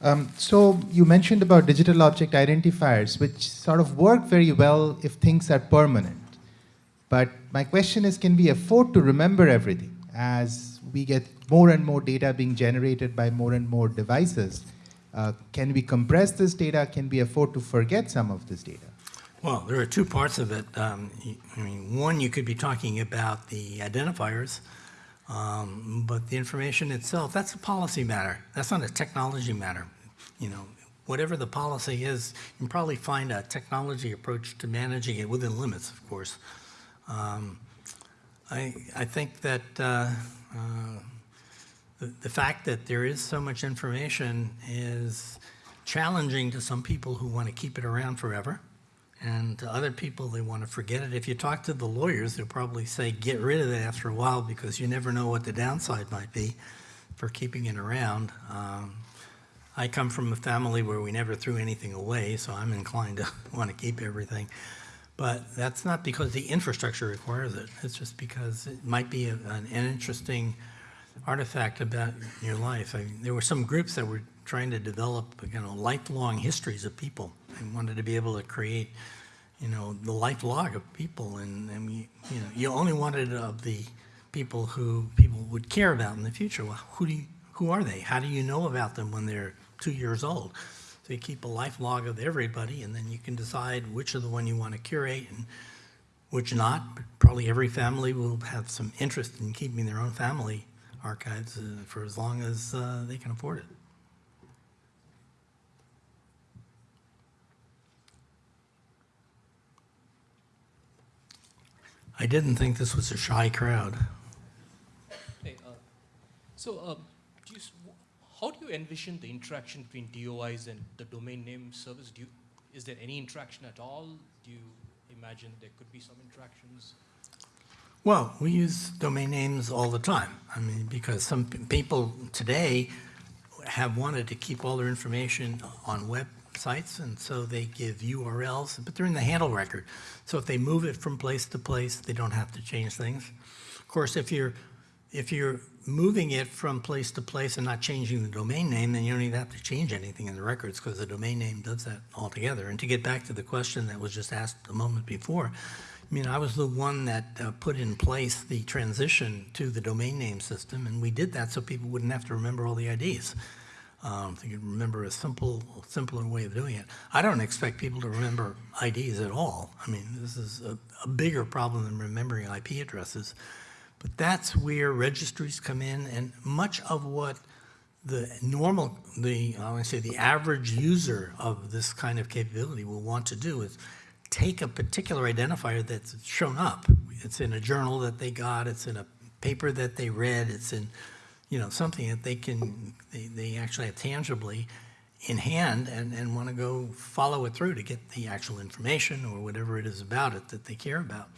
Um, so you mentioned about digital object identifiers, which sort of work very well if things are permanent. But my question is, can we afford to remember everything as we get more and more data being generated by more and more devices? Uh, can we compress this data? Can we afford to forget some of this data? Well, there are two parts of it. Um, I mean, one, you could be talking about the identifiers, um, but the information itself, that's a policy matter. That's not a technology matter. You know, whatever the policy is, you can probably find a technology approach to managing it within limits, of course. Um, I, I think that uh, uh, the, the fact that there is so much information is challenging to some people who want to keep it around forever. And to other people, they want to forget it. If you talk to the lawyers, they'll probably say, get rid of it after a while because you never know what the downside might be for keeping it around. Um, I come from a family where we never threw anything away, so I'm inclined to want to keep everything. But that's not because the infrastructure requires it. It's just because it might be a- an, interesting artifact about your life. I there were some groups that were trying to develop, you know, lifelong histories of people and wanted to be able to create, you know, the life log of people. And, and we, you know, you only wanted of the people who people would care about in the future. Well, who do you, who are they? How do you know about them when they're two years old? So you keep a life log of everybody, and then you can decide which of the one you want to curate and which not. But probably every family will have some interest in keeping their own family archives uh, for as long as uh, they can afford it. I didn't think this was a shy crowd. Hey, uh, so, um, how do you envision the interaction between DOIs and the domain name service? Do you, is there any interaction at all? Do you imagine there could be some interactions? Well, we use domain names all the time. I mean, because some people today have wanted to keep all their information on websites, and so they give URLs, but they're in the handle record. So if they move it from place to place, they don't have to change things. Of course, if you're, if you're moving it from place to place and not changing the domain name, then you don't even have to change anything in the records because the domain name does that altogether. And to get back to the question that was just asked a moment before, I mean, I was the one that uh, put in place the transition to the domain name system, and we did that so people wouldn't have to remember all the IDs. Um, they could remember a simple, simpler way of doing it. I don't expect people to remember IDs at all. I mean, this is a, a bigger problem than remembering IP addresses. But that's where registries come in, and much of what the normal, the, I want to say, the average user of this kind of capability will want to do is take a particular identifier that's shown up. It's in a journal that they got, it's in a paper that they read, it's in, you know, something that they can, they, they actually have tangibly in hand and, and want to go follow it through to get the actual information or whatever it is about it that they care about.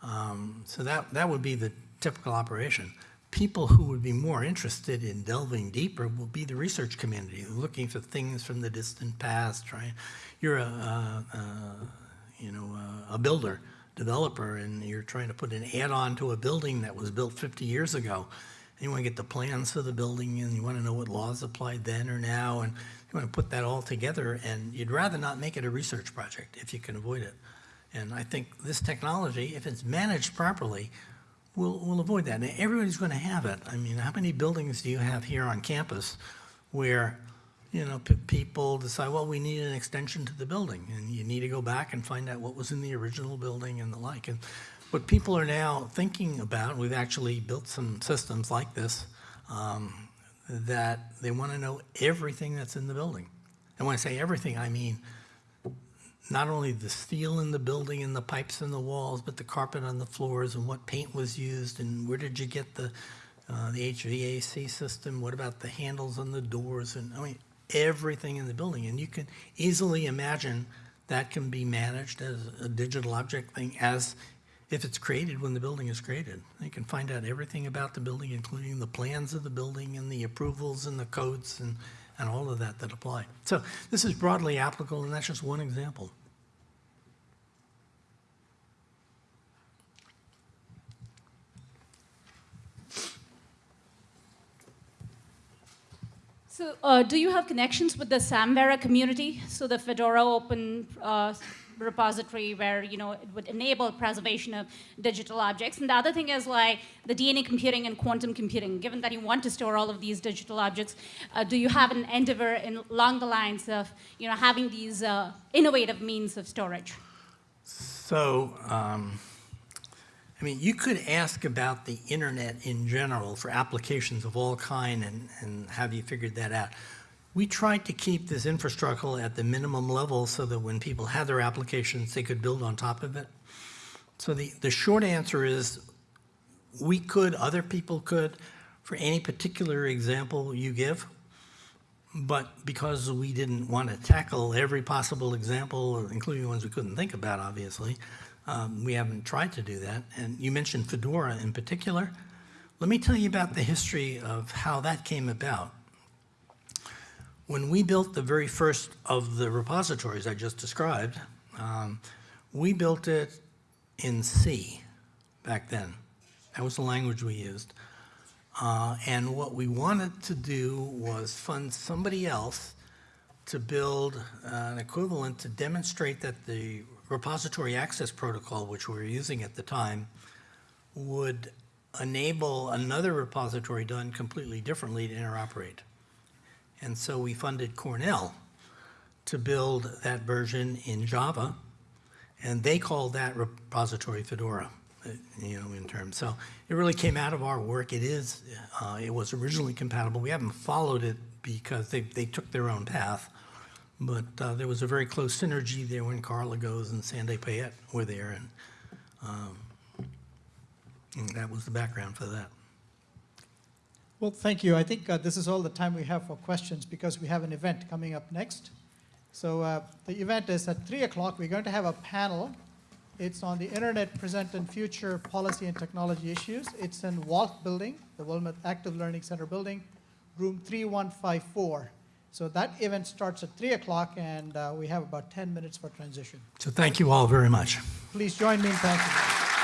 Um, so that, that would be the typical operation. People who would be more interested in delving deeper will be the research community, looking for things from the distant past. Trying, you're a, a, a you know, a, a builder, developer, and you're trying to put an add-on to a building that was built 50 years ago. And you want to get the plans for the building, and you want to know what laws applied then or now, and you want to put that all together. And you'd rather not make it a research project if you can avoid it. And I think this technology, if it's managed properly, will we'll avoid that. Everybody's going to have it. I mean, how many buildings do you have here on campus where, you know, people decide, well, we need an extension to the building, and you need to go back and find out what was in the original building and the like. And what people are now thinking about, we've actually built some systems like this, um, that they want to know everything that's in the building. And when I say everything, I mean not only the steel in the building and the pipes in the walls, but the carpet on the floors and what paint was used and where did you get the, uh, the HVAC system? What about the handles on the doors? And I mean, everything in the building. And you can easily imagine that can be managed as a digital object thing as if it's created when the building is created. You can find out everything about the building, including the plans of the building and the approvals and the codes and, and all of that that apply. So this is broadly applicable, and that's just one example. So, uh, do you have connections with the Samvera community? So, the Fedora open uh, repository where you know it would enable preservation of digital objects. And the other thing is like the DNA computing and quantum computing. Given that you want to store all of these digital objects, uh, do you have an endeavor in, along the lines of you know having these uh, innovative means of storage? So, um, I mean, you could ask about the internet in general for applications of all kind and, and have you figured that out. We tried to keep this infrastructure at the minimum level so that when people had their applications, they could build on top of it. So the, the short answer is we could, other people could. for any particular example you give, but because we didn't want to tackle every possible example, including ones we couldn't think about, obviously, um, we haven't tried to do that. And you mentioned Fedora in particular. Let me tell you about the history of how that came about. When we built the very first of the repositories I just described, um, we built it in C back then. That was the language we used. Uh, and what we wanted to do was fund somebody else to build uh, an equivalent to demonstrate that the repository access protocol, which we were using at the time, would enable another repository done completely differently to interoperate. And so we funded Cornell to build that version in Java, and they called that repository Fedora, uh, you know, in terms. So it really came out of our work. It is, uh, it was originally compatible. We haven't followed it because they, they took their own path. But uh, there was a very close synergy there when Carl Lagoze and Sandy Payette were there, and, um, and that was the background for that. Well, thank you. I think uh, this is all the time we have for questions because we have an event coming up next. So uh, the event is at 3 o'clock. We're going to have a panel. It's on the Internet Present and Future Policy and Technology Issues. It's in WALC Building, the Wilmot Active Learning Center building, room 3154. So that event starts at 3 o'clock, and uh, we have about 10 minutes for transition. So thank you all very much. Please join me in thanking.